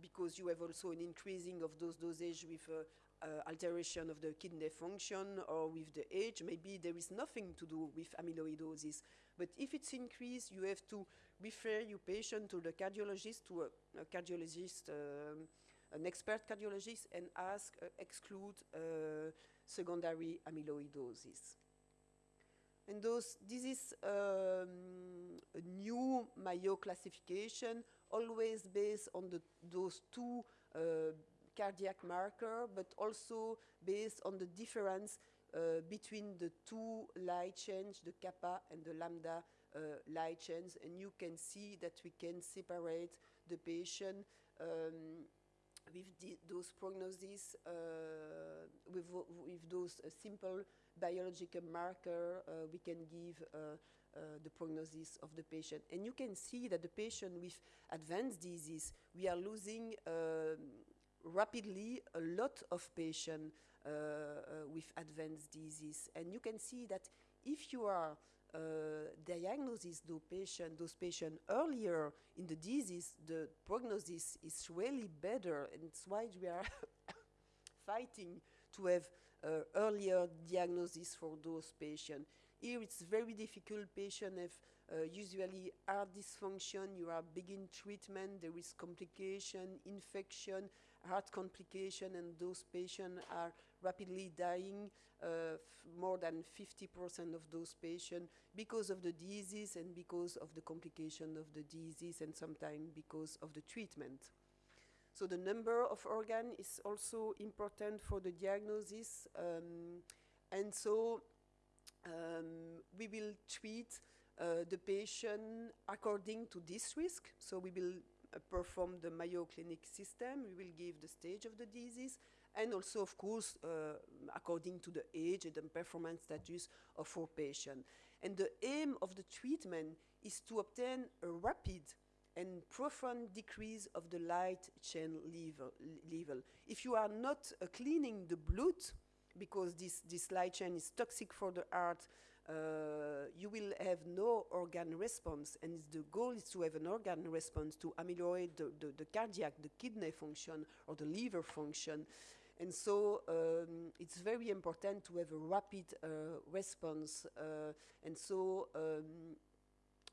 because you have also an increasing of those dosage with uh, uh, alteration of the kidney function or with the age, maybe there is nothing to do with amyloidosis. But if it's increased, you have to refer your patient to the cardiologist, to a, a cardiologist, um, an expert cardiologist, and ask, uh, exclude uh, secondary amyloidosis. And those, this is um, a new Mayo classification, always based on the, those two uh, cardiac marker, but also based on the difference uh, between the two light chains, the kappa and the lambda uh, light chains. And you can see that we can separate the patient um, with the, those prognoses, uh, with, with those uh, simple biological marker, uh, we can give uh, uh, the prognosis of the patient. And you can see that the patient with advanced disease, we are losing um, rapidly a lot of patients uh, uh, with advanced disease. And you can see that if you are uh, diagnosis those patients those patients earlier in the disease, the prognosis is really better, and it's why we are fighting to have uh, earlier diagnosis for those patients. Here it's very difficult, patients have uh, usually heart dysfunction, you are begin treatment, there is complication, infection, heart complication, and those patients are rapidly dying, uh, more than 50% of those patients because of the disease and because of the complication of the disease and sometimes because of the treatment. So the number of organ is also important for the diagnosis. Um, and so um, we will treat uh, the patient according to this risk. So we will uh, perform the Mayo Clinic system. We will give the stage of the disease and also, of course, uh, according to the age and the performance status of our patient. And the aim of the treatment is to obtain a rapid and profound decrease of the light chain level. level. If you are not uh, cleaning the blood, because this, this light chain is toxic for the heart, uh, you will have no organ response. And the goal is to have an organ response to ameliorate the, the, the cardiac, the kidney function, or the liver function. And so um, it's very important to have a rapid uh, response. Uh, and so um,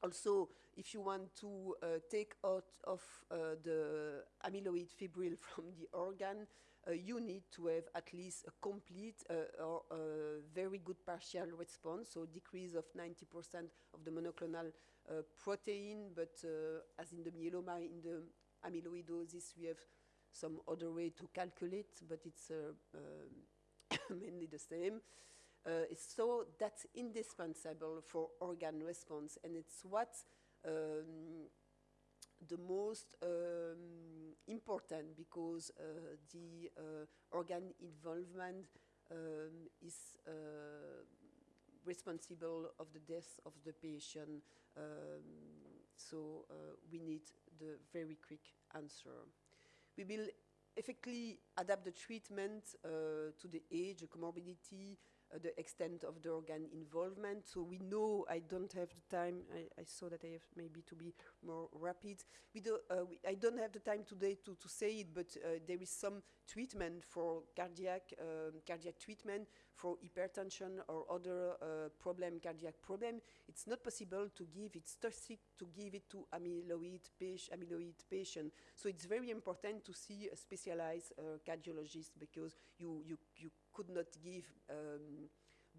also, if you want to uh, take out of uh, the amyloid fibril from the organ, you need to have at least a complete uh, or a very good partial response, so decrease of 90% of the monoclonal uh, protein, but as in the myeloma, in the amyloidosis, we have some other way to calculate, but it's mainly the same. Uh, so that's indispensable for organ response, and it's what um, the most um, important because uh, the uh, organ involvement um, is uh, responsible of the death of the patient. Um, so uh, we need the very quick answer. We will effectively adapt the treatment uh, to the age, the comorbidity, the extent of the organ involvement. So we know I don't have the time. I, I saw that I have maybe to be more rapid. We do, uh, we, I don't have the time today to, to say it, but uh, there is some treatment for cardiac um, cardiac treatment for hypertension or other uh, problem, cardiac problem. It's not possible to give it's toxic to give it to amyloid, patient, amyloid patient. So it's very important to see a specialized uh, cardiologist because you, you, you could not give um,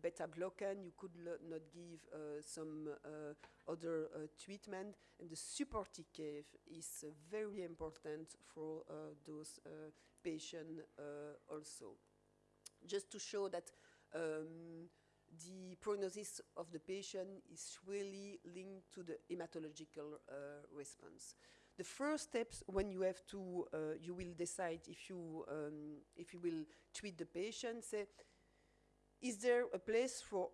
beta blocker, you could not give uh, some uh, other uh, treatment, and the supportive care is uh, very important for uh, those uh, patients also. Just to show that um, the prognosis of the patient is really linked to the hematological response the first steps when you have to, uh, you will decide if you, um, if you will treat the patient, say, is there a place for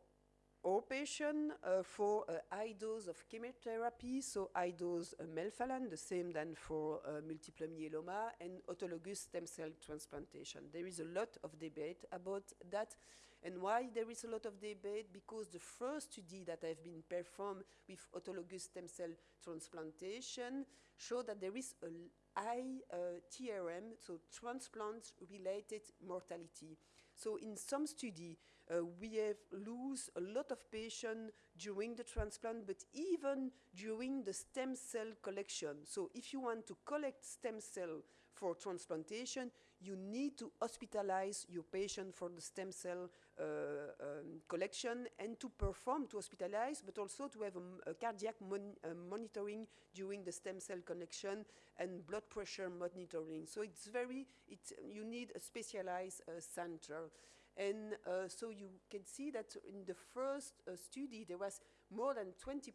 all patients uh, for a high dose of chemotherapy, so high dose uh, melphalan, the same than for uh, multiple myeloma, and autologous stem cell transplantation. There is a lot of debate about that. And why there is a lot of debate? Because the first study that have been performed with autologous stem cell transplantation show that there is a high uh, TRM, so transplant-related mortality. So in some study, uh, we have lose a lot of patients during the transplant, but even during the stem cell collection. So if you want to collect stem cell for transplantation, you need to hospitalize your patient for the stem cell uh, um, collection and to perform, to hospitalize, but also to have a, a cardiac mon uh, monitoring during the stem cell collection and blood pressure monitoring. So it's very, it, you need a specialized uh, center. And uh, so you can see that in the first uh, study, there was more than 20%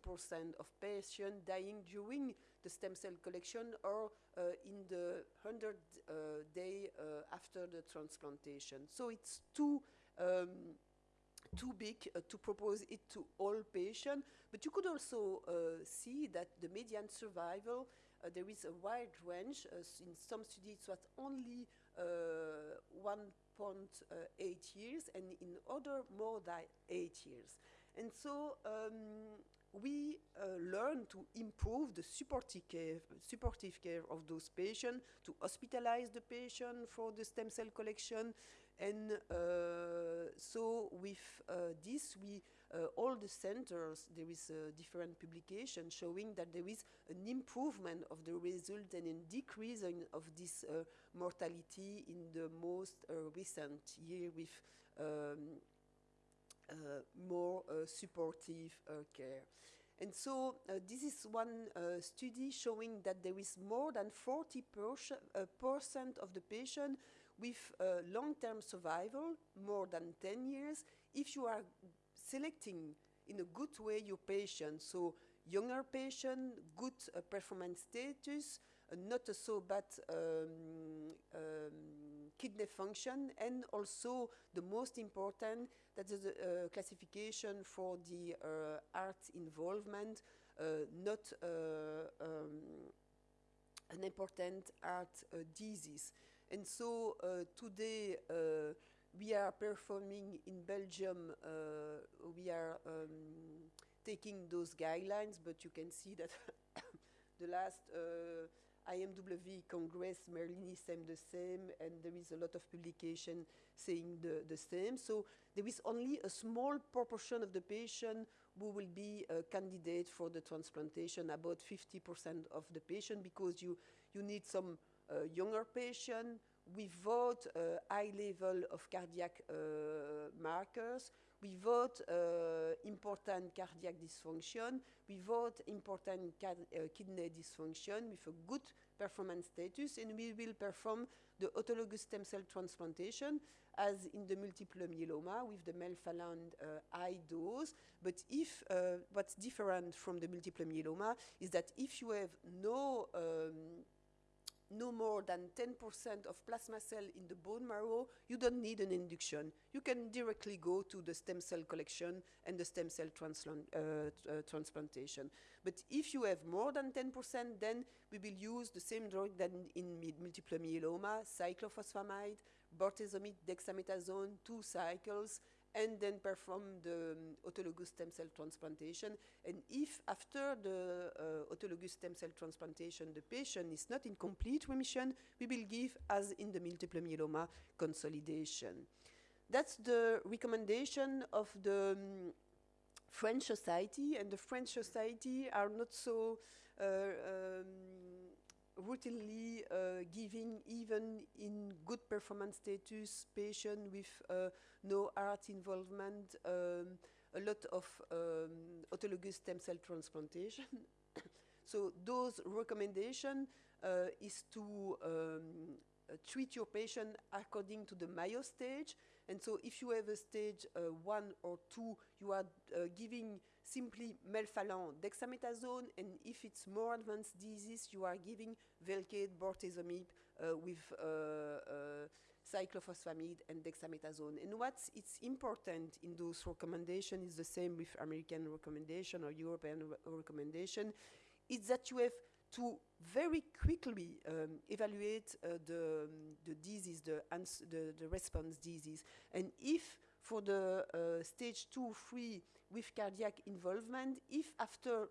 of patients dying during the stem cell collection or uh, in the 100 uh, day uh, after the transplantation. So it's too um, too big uh, to propose it to all patients, but you could also uh, see that the median survival, uh, there is a wide range. in some studies it was only 1.8 years, and in other more than 8 years. And so um, we uh, learn to improve the supportive care, supportive care of those patients, to hospitalize the patient for the stem cell collection. And uh, so with uh, this, we uh, all the centers, there is a different publication showing that there is an improvement of the result and a decrease in, of this uh, mortality in the most uh, recent year with um, more uh, supportive uh, care. And so this is one study showing that there is more than 40 percent of the patient with long-term survival, more than 10 years, if you are selecting in a good way your patient. So younger patient, good uh, performance status, uh, not so bad um, um, kidney function, and also the most important, that is a uh, classification for the uh, heart involvement, uh, not uh, um, an important heart disease. And so today, we are performing in Belgium, we are um, taking those guidelines, but you can see that the last uh, IMW Congress, Merlini same the same, and there is a lot of publication saying the, the same. So there is only a small proportion of the patient who will be a candidate for the transplantation, about 50% of the patient, because you, you need some uh, younger patient without a high level of cardiac uh, markers, without uh, important cardiac dysfunction, without important uh, kidney dysfunction, with a good performance status, and we will perform the autologous stem cell transplantation as in the multiple myeloma with the melphalan uh, high dose. But if uh, what's different from the multiple myeloma is that if you have no um, no more than 10% of plasma cell in the bone marrow, you don't need an induction. You can directly go to the stem cell collection and the stem cell uh, uh, transplantation. But if you have more than 10%, then we will use the same drug than in multiple myeloma, cyclophosphamide, bortezomib, dexamethasone, two cycles, and then perform the um, autologous stem cell transplantation. And if after the uh, autologous stem cell transplantation the patient is not in complete remission, we will give, as in the multiple myeloma, consolidation. That's the recommendation of the um, French society, and the French society are not so uh, um, routinely uh, giving even in good performance status patient with uh, no heart involvement um, a lot of um, autologous stem cell transplantation. so those recommendation uh, is to um, treat your patient according to the Mayo stage. And so if you have a stage uh, one or two, you are uh, giving simply melphalan dexamethasone, and if it's more advanced disease, you are giving Velcade, bortezomib uh, with uh, uh, cyclophosphamide and dexamethasone. And what's it's important in those recommendations is the same with American recommendation or European re recommendation, is that you have to very quickly um, evaluate uh, the, the disease, the, the, the, response disease. And if for the uh, stage two, three with cardiac involvement, if after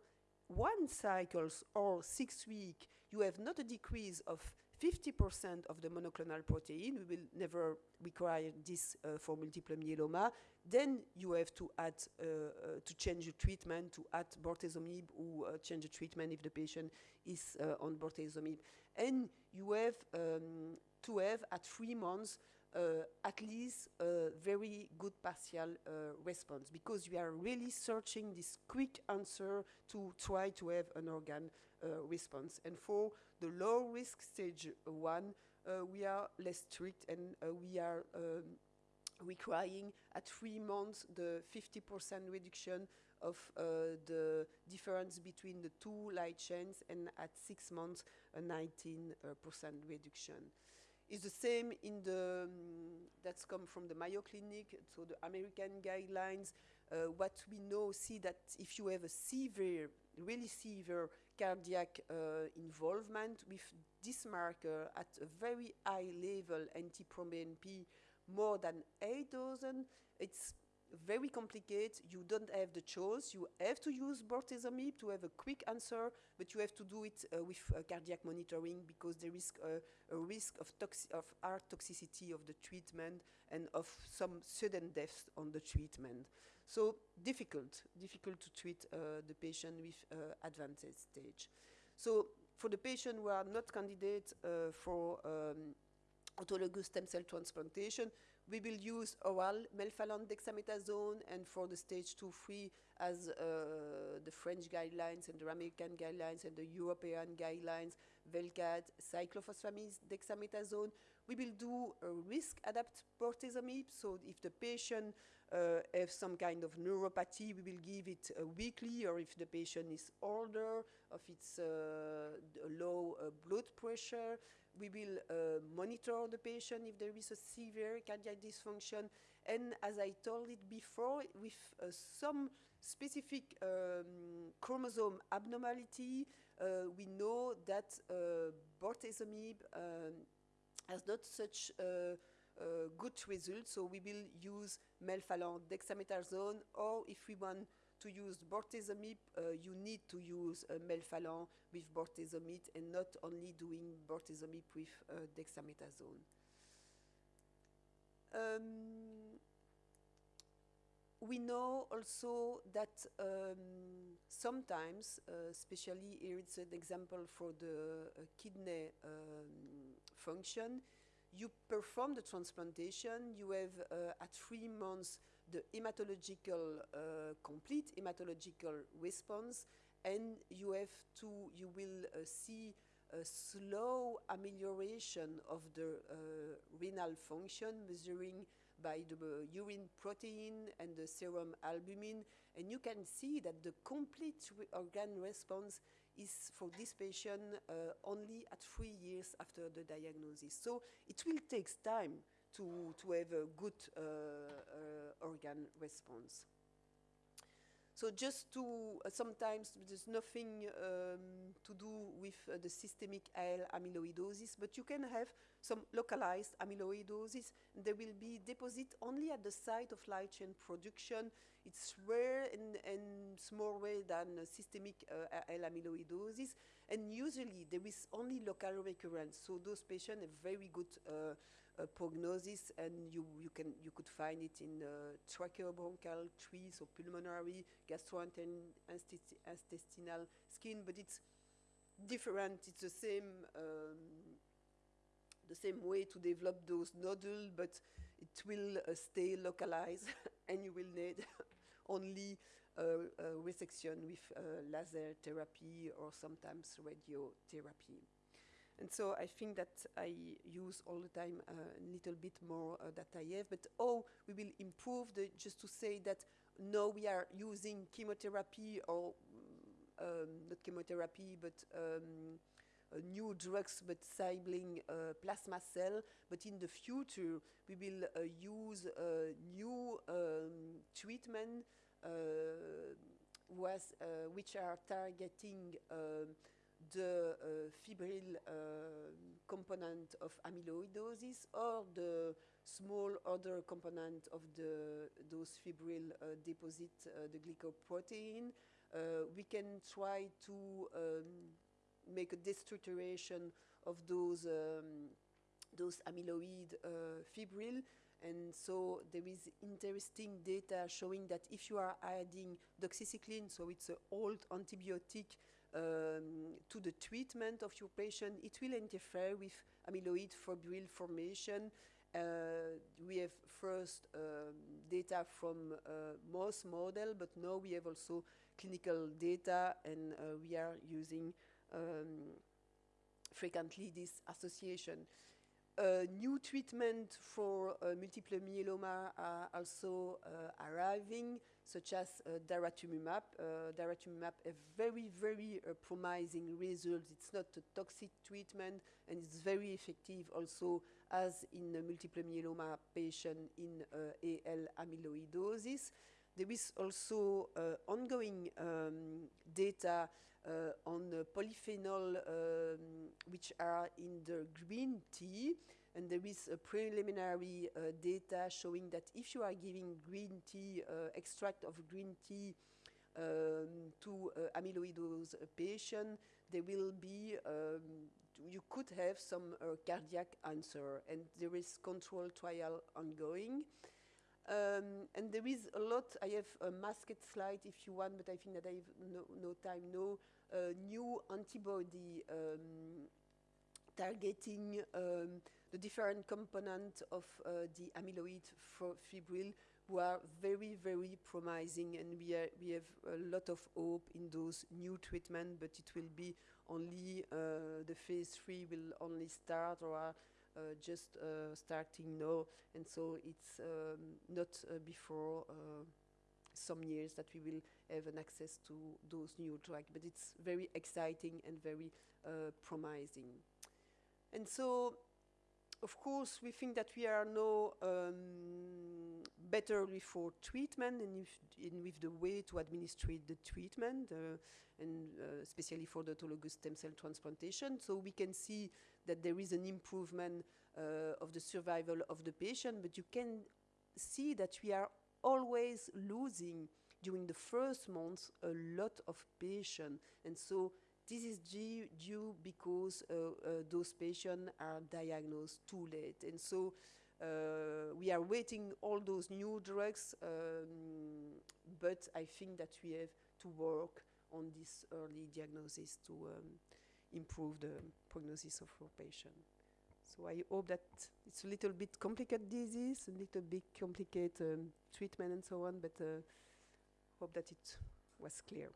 one cycles or six weeks you have not a decrease of 50% of the monoclonal protein, we will never require this uh, for multiple myeloma, then you have to add, uh, uh, to change the treatment, to add bortezomib or uh, change the treatment if the patient is uh, on bortezomib. And you have um, to have at three months at least a very good partial uh, response because we are really searching this quick answer to try to have an organ uh, response. And for the low risk stage one, we are less strict and we are um, requiring at three months the 50% reduction of uh, the difference between the two light chains and at six months a 19% uh, reduction is the same in the, um, that's come from the Mayo Clinic, so the American guidelines. Uh, what we know, see that if you have a severe, really severe cardiac uh, involvement with this marker at a very high level, NT-proBNP, more than 8,000, it's very complicated. You don't have the choice. You have to use bortezomib to have a quick answer, but you have to do it uh, with uh, cardiac monitoring because there is uh, a risk of, of heart toxicity of the treatment and of some sudden deaths on the treatment. So difficult, difficult to treat uh, the patient with uh, advanced stage. So for the patient who are not candidates uh, for um, autologous stem cell transplantation, we will use oral melphalan dexamethasone and for the stage 2-3 as uh, the French guidelines and the American guidelines and the European guidelines, Velcade, cyclophosphamide, dexamethasone. We will do a risk adapt bortezomib, so if the patient uh, has some kind of neuropathy, we will give it uh, weekly, or if the patient is older, if it's uh, low uh, blood pressure, we will uh, monitor the patient if there is a severe cardiac dysfunction. And as I told it before, with uh, some specific um, chromosome abnormality, uh, we know that uh, bortezomib um, has not such uh, uh, good results, so we will use melphalan dexamethasone, or if we want to use bortezomib, uh, you need to use uh, melphalan with bortezomib and not only doing bortezomib with uh, dexamethasone. Um, we know also that um, sometimes, uh, especially here it's an example for the uh, kidney um, function, you perform the transplantation, you have uh, at three months the hematological, uh, complete hematological response, and you have to, you will uh, see a slow amelioration of the uh, renal function measuring by the uh, urine protein and the serum albumin and you can see that the complete organ response is for this patient uh, only at three years after the diagnosis. So it will take time to, to have a good uh, uh, organ response. So just to, uh, sometimes there's nothing um, to do with uh, the systemic AL amyloidosis, but you can have some localized amyloidosis. There will be deposit only at the site of light chain production. It's rare and, and rare than uh, systemic AL amyloidosis. And usually there is only local recurrence. So those patients have very good uh, prognosis, and you, you, can, you could find it in uh, tracheobronchial trees or pulmonary, gastrointestinal skin, but it's different. It's the same, um, the same way to develop those nodules, but it will uh, stay localized, and you will need only resection with uh, laser therapy or sometimes radiotherapy. And so I think that I use all the time uh, a little bit more uh, that I have, but oh, we will improve the, just to say that now we are using chemotherapy or um, not chemotherapy, but um, uh, new drugs, but sibling uh, plasma cell. But in the future, we will uh, use uh, new um, treatment was, which are targeting um, the uh, fibril uh, component of amyloidosis or the small other component of the those fibril uh, deposit, the glycoprotein. We can try to um, make a destructuration of those um, those amyloid uh, fibril and so there is interesting data showing that if you are adding doxycycline, so it's an old antibiotic um, to the treatment of your patient, it will interfere with amyloid fibril formation. Uh, we have first um, data from uh, mouse model, but now we have also clinical data, and uh, we are using um, frequently this association. Uh, new treatment for uh, multiple myeloma are also uh, arriving such as uh, daratumumab. Uh, daratumumab have very, very uh, promising result. It's not a toxic treatment and it's very effective also as in a multiple myeloma patient in uh, AL amyloidosis. There is also uh, ongoing um, data uh, on polyphenol um, which are in the green tea and there is a preliminary uh, data showing that if you are giving green tea, uh, extract of green tea um, to uh, amyloidose patient, there will be, um, you could have some uh, cardiac answer, and there is control trial ongoing. Um, and there is a lot, I have a masked slide if you want, but I think that I have no, no time, no uh, new antibody um, targeting um, the different components of uh, the amyloid fibril who are very, very promising and we, are, we have a lot of hope in those new treatments, but it will be only, uh, the phase three will only start or are uh, just uh, starting now, and so it's um, not uh, before uh, some years that we will have an access to those new drugs, but it's very exciting and very promising. And so of course, we think that we are now um, better for treatment and if, in with the way to administer the treatment, uh, and uh, especially for the autologous stem cell transplantation. So we can see that there is an improvement uh, of the survival of the patient, but you can see that we are always losing during the first months a lot of patients, and so this is due, due because uh, uh, those patients are diagnosed too late, and so uh, we are waiting all those new drugs, um, but I think that we have to work on this early diagnosis to um, improve the prognosis of our patient. So I hope that it's a little bit complicated disease, a little bit complicated um, treatment and so on, but uh, hope that it was clear.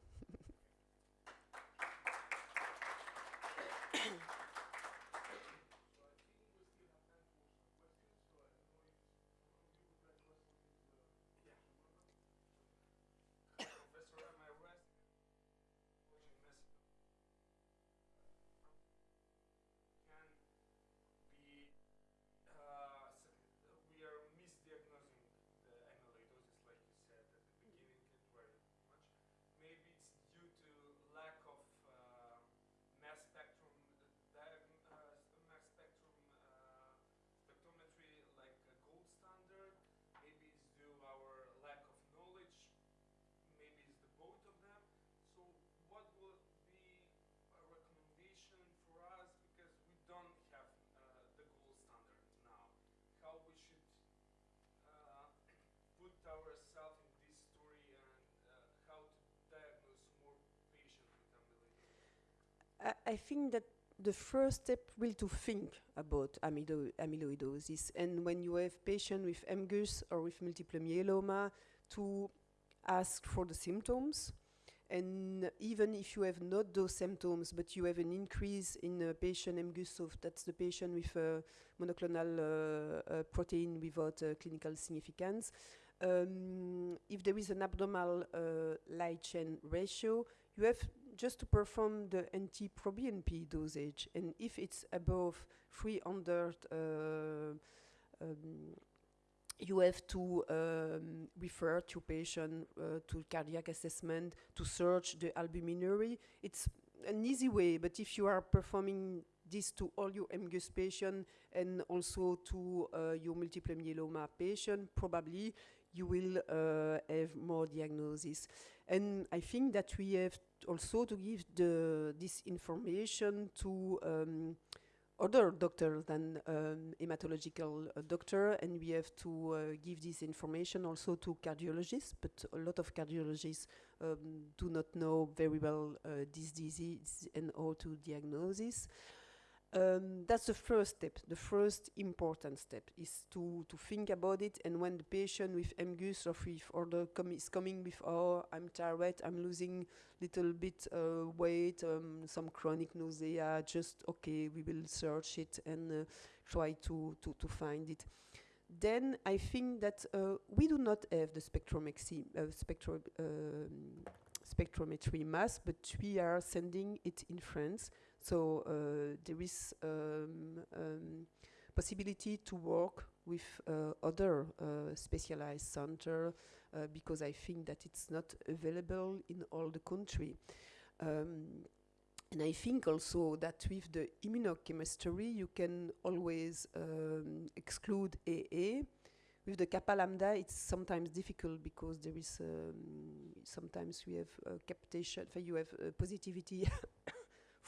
I, think that the first step will to think about amylo- amyloidosis, and when you have patient with MGUS or with multiple myeloma, to ask for the symptoms. And even if you have not those symptoms, but you have an increase in a patient MGUS, so that's the patient with a monoclonal uh, uh, protein without uh, clinical significance. Um, if there is an abnormal uh, light chain ratio, you have just to perform the NT-proBNP dosage, and if it's above 300, uh, um, you have to um, refer to patient uh, to cardiac assessment to search the albuminuria. It's an easy way, but if you are performing this to all your MGUS patient and also to uh, your multiple myeloma patient, probably you will uh, have more diagnosis. And I think that we have also to give the, this information to um, other doctors than um, hematological uh, doctor, and we have to uh, give this information also to cardiologists. But a lot of cardiologists um, do not know very well uh, this disease and how to diagnose this. Um, that's the first step. The first important step is to, to think about it. And when the patient with MGUS or with other com is coming with, oh, I'm tired, I'm losing little bit uh, weight, um, some chronic nausea, just okay, we will search it and uh, try to, to, to find it. Then I think that uh, we do not have the spectrometry, uh, spectro um, spectrometry mass, but we are sending it in France. So uh, there is um, um, possibility to work with uh, other uh, specialized center because I think that it's not available in all the country. Um, and I think also that with the immunochemistry, you can always um, exclude AA. With the kappa lambda, it's sometimes difficult because there is um, sometimes we have uh, captation, you have uh, positivity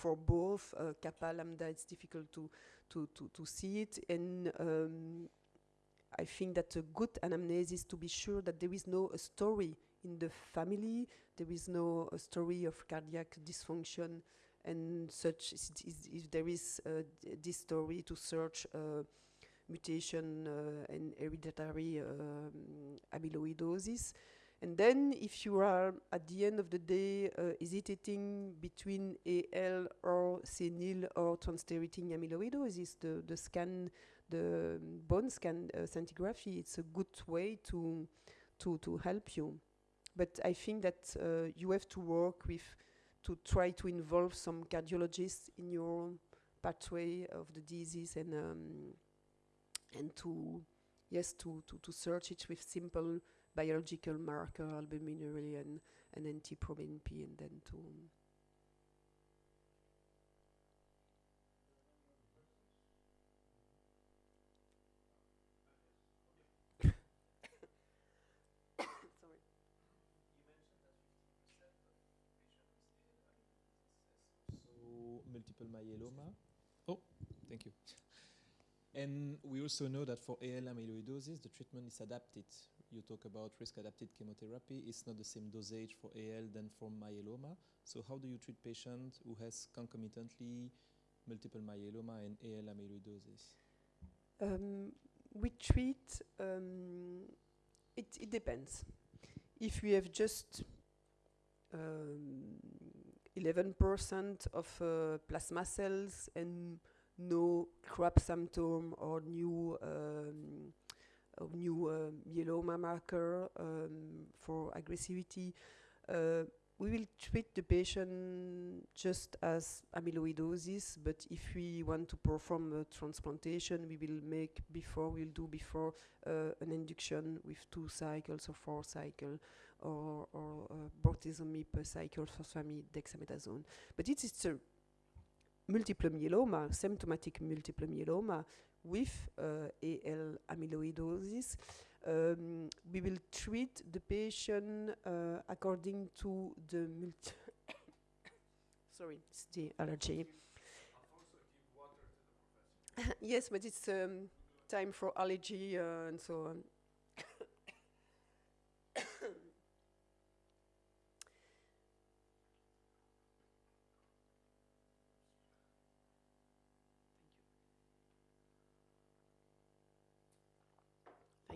for both uh, kappa lambda. It's difficult to to to, to see it, and um, I think that a good anamnesis to be sure that there is no story in the family, there is no story of cardiac dysfunction and such. Is, is, if there is uh, this story to search uh, mutation uh, and hereditary um, amyloidosis. And then, if you are at the end of the day uh, hesitating between AL or senile or transthyretin amyloidosis, the, the scan, the bone scan uh, scintigraphy, it's a good way to, to, to help you. But I think that uh, you have to work with, to try to involve some cardiologists in your pathway of the disease and, um, and to, yes, to, to, to search it with simple biological marker, albuminuria, and, and NT-proBNP, and then to... Um, multiple myeloma. Oh, thank you. And we also know that for AL amyloidosis, the treatment is adapted you talk about risk-adapted chemotherapy. It's not the same dosage for AL than for myeloma. So how do you treat patients who has concomitantly multiple myeloma and AL amyloidosis? Um, we treat, um, it, it depends. If we have just um, 11% of uh, plasma cells and no CRAB symptom or new um, or new uh, myeloma marker um, for aggressivity, uh, we will treat the patient just as amyloidosis, but if we want to perform a transplantation, we will make before, we'll do before uh, an induction with two cycles or four cycles or, or uh, bortezomib per cycle for family dexamethasone. But it is a multiple myeloma, symptomatic multiple myeloma with uh, AL amyloidosis um, we will treat the patient uh, according to the multi sorry, it's the allergy. yes, but it's um, time for allergy uh, and so on.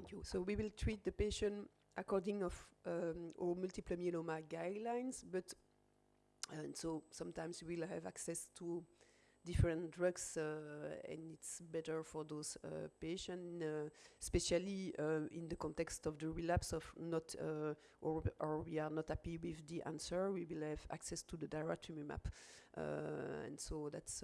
Thank you. So we will treat the patient according of um, our multiple myeloma guidelines, but and so sometimes we will have access to different drugs, uh, and it's better for those uh, patients, uh, especially uh, in the context of the relapse of not uh, or or we are not happy with the answer. We will have access to the daratumumab, uh, and so that's.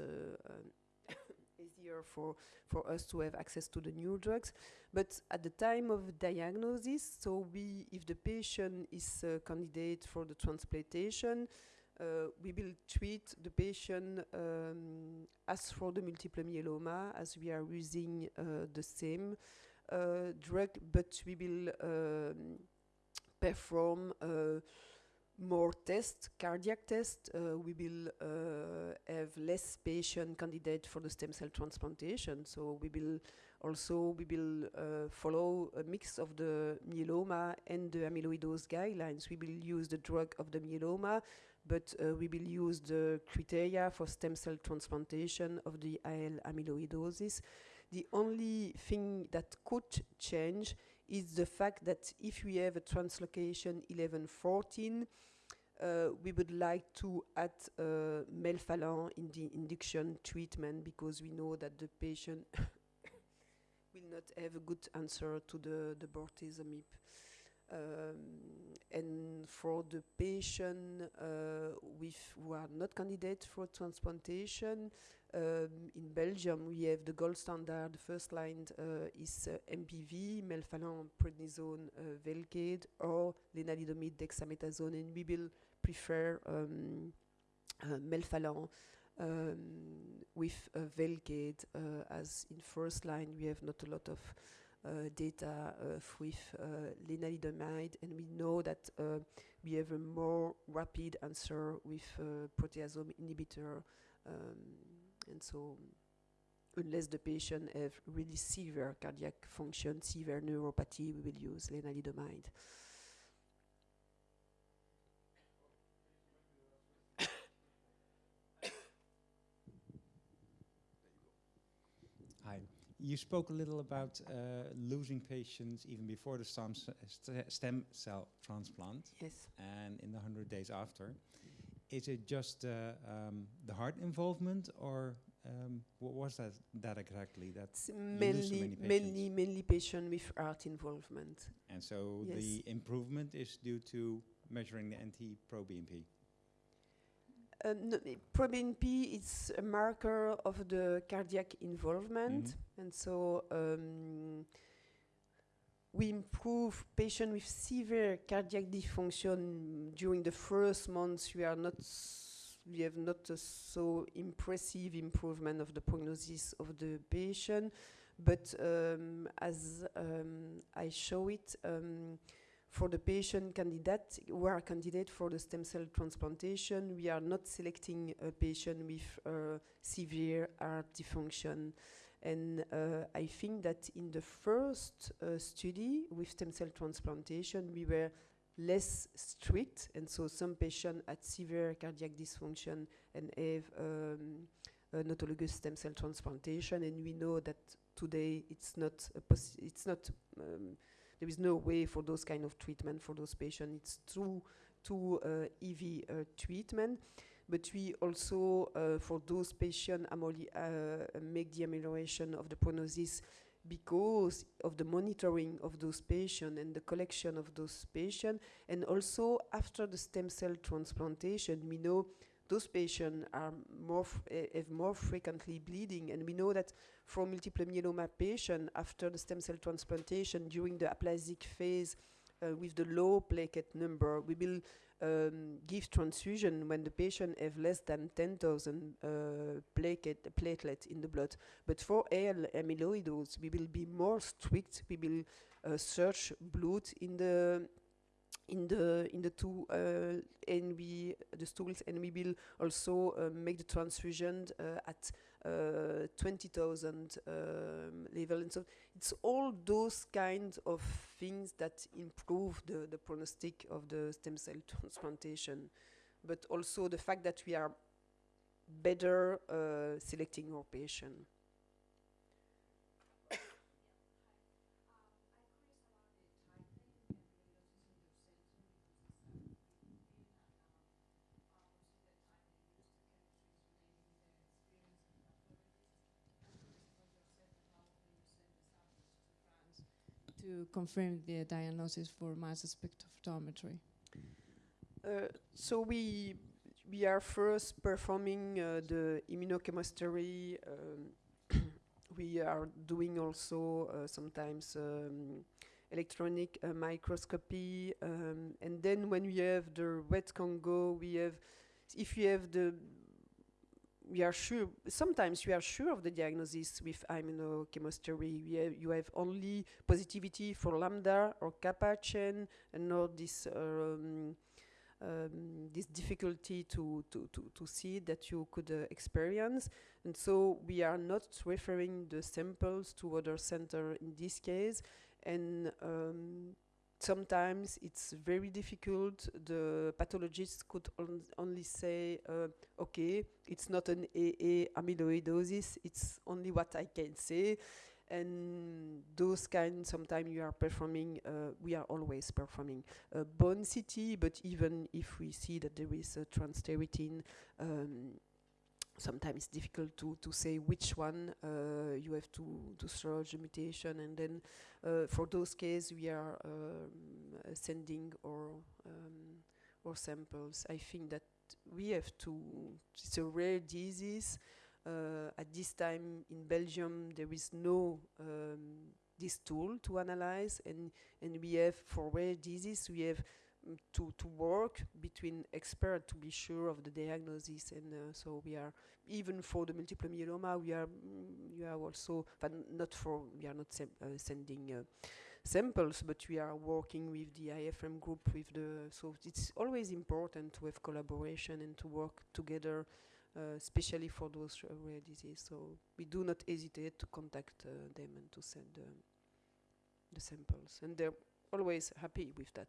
Easier for, for us to have access to the new drugs. But at the time of diagnosis, so we, if the patient is a candidate for the transplantation, uh, we will treat the patient um, as for the multiple myeloma, as we are using uh, the same uh, drug, but we will um, perform uh, more tests, cardiac tests. Uh, we will uh, have less patient candidate for the stem cell transplantation. So we will also we will uh, follow a mix of the myeloma and the amyloidose guidelines. We will use the drug of the myeloma, but uh, we will use the criteria for stem cell transplantation of the AL amyloidosis. The only thing that could change is the fact that if we have a translocation 1114, uh, we would like to add uh, melphalan in the induction treatment because we know that the patient will not have a good answer to the, the bortezomib. Um, and for the patient uh, with who are not candidates for transplantation, um, in Belgium we have the gold standard. The first line uh, is uh, MPV, melphalan, prednisone, uh, Velcade, or lenalidomide, dexamethasone, and we will prefer um, uh, melphalan um, with uh, Velcade as in first line we have not a lot of uh, data uh, with uh, lenalidomide and we know that we have a more rapid answer with proteasome inhibitor um, and so unless the patient have really severe cardiac function, severe neuropathy, we will use lenalidomide. You spoke a little about uh, losing patients even before the stem, st- stem cell transplant Yes. and in the 100 days after. Is it just uh, um, the heart involvement or um, what was that, that exactly? That It's lose so mainly, many mainly, mainly patient with heart involvement. and so Yes. the improvement is due to measuring the NT-proBNP. Uh, no, ProBNP is a marker of the cardiac involvement, Mhm. and so um, we improve patient with severe cardiac dysfunction during the first months. We are not, we have not a so impressive improvement of the prognosis of the patient, but um, as um, I show it. For the patient candidate who are candidate for the stem cell transplantation, we are not selecting a patient with uh, severe heart dysfunction. And uh, I think that in the first uh, study with stem cell transplantation, we were less strict, and so some patients had severe cardiac dysfunction and have um, an autologous stem cell transplantation, and we know that today it's not it's not um, there is no way for those kind of treatment for those patients. It's too, to uh, EV treatment, but we also uh, for those patients uh, make the amelioration of the prognosis because of the monitoring of those patients and the collection of those patients, and also after the stem cell transplantation, we know those patients are more eh, have more frequently bleeding, and we know that for multiple myeloma patient after the stem cell transplantation during the aplasic phase uh, with the low platelet number, we will um, give transfusion when the patient have less than 10,000 uh, platelet, platelet in the blood. But for AL amyloidosis, we will be more strict. We will uh, search blood in the in the in the two uh, and we the stools and we will also uh, make the transfusion uh, at uh, 20,000 um, level. And so it's all those kinds of things that improve the the prognostic of the stem cell transplantation but also the fact that we are better uh, selecting our patient to confirm the diagnosis for mass spectrophotometry? Uh, so we we are first performing uh, the immunochemistry. Um, we are doing also uh, sometimes um, electronic uh, microscopy, um, and then when we have the red Congo, we have if we have the we are sure sometimes we are sure of the diagnosis with immunochemistry. We have, you have only positivity for lambda or kappa chain and not this um, um, this difficulty to, to, to, to see that you could uh, experience. And so we are not referring the samples to other center in this case. And um, sometimes it's very difficult. The pathologist could on only say, uh, okay, it's not an AA amyloidosis, it's only what I can say. And those kind, sometimes you are performing, uh, we are always performing a bone CT, but even if we see that there is a transthyretin, um, sometimes it's difficult to, to say which one uh, you have to, to search the mutation and then uh, for those cases we are um, sending or um, our samples. I think that we have to, it's a rare disease. Uh, at this time in Belgium there is no um, this tool to analyze and, and we have for rare disease we have to, to work between experts to be sure of the diagnosis and uh, so we are even for the multiple myeloma we are mm, we are also but not for we are not sem- uh, sending uh, samples but we are working with the IFM group with the so it's always important to have collaboration and to work together uh, especially for those rare diseases so we do not hesitate to contact uh, them and to send um, the samples. And they're always happy with that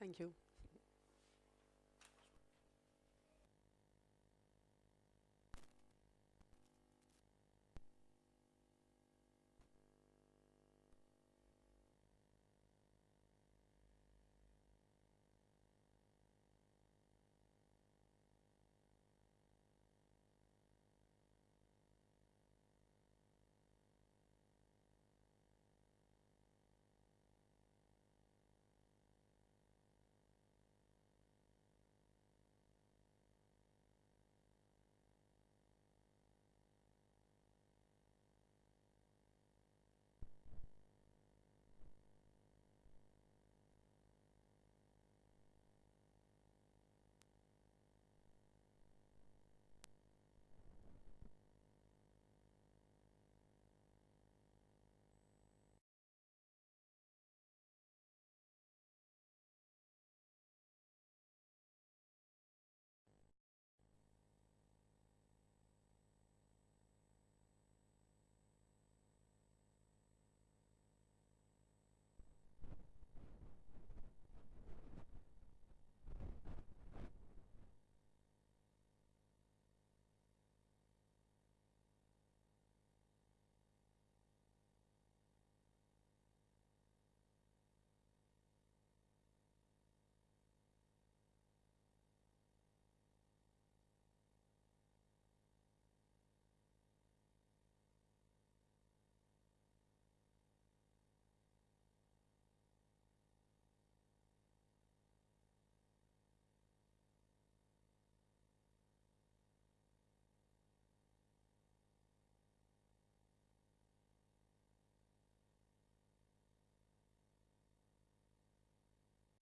Thank you.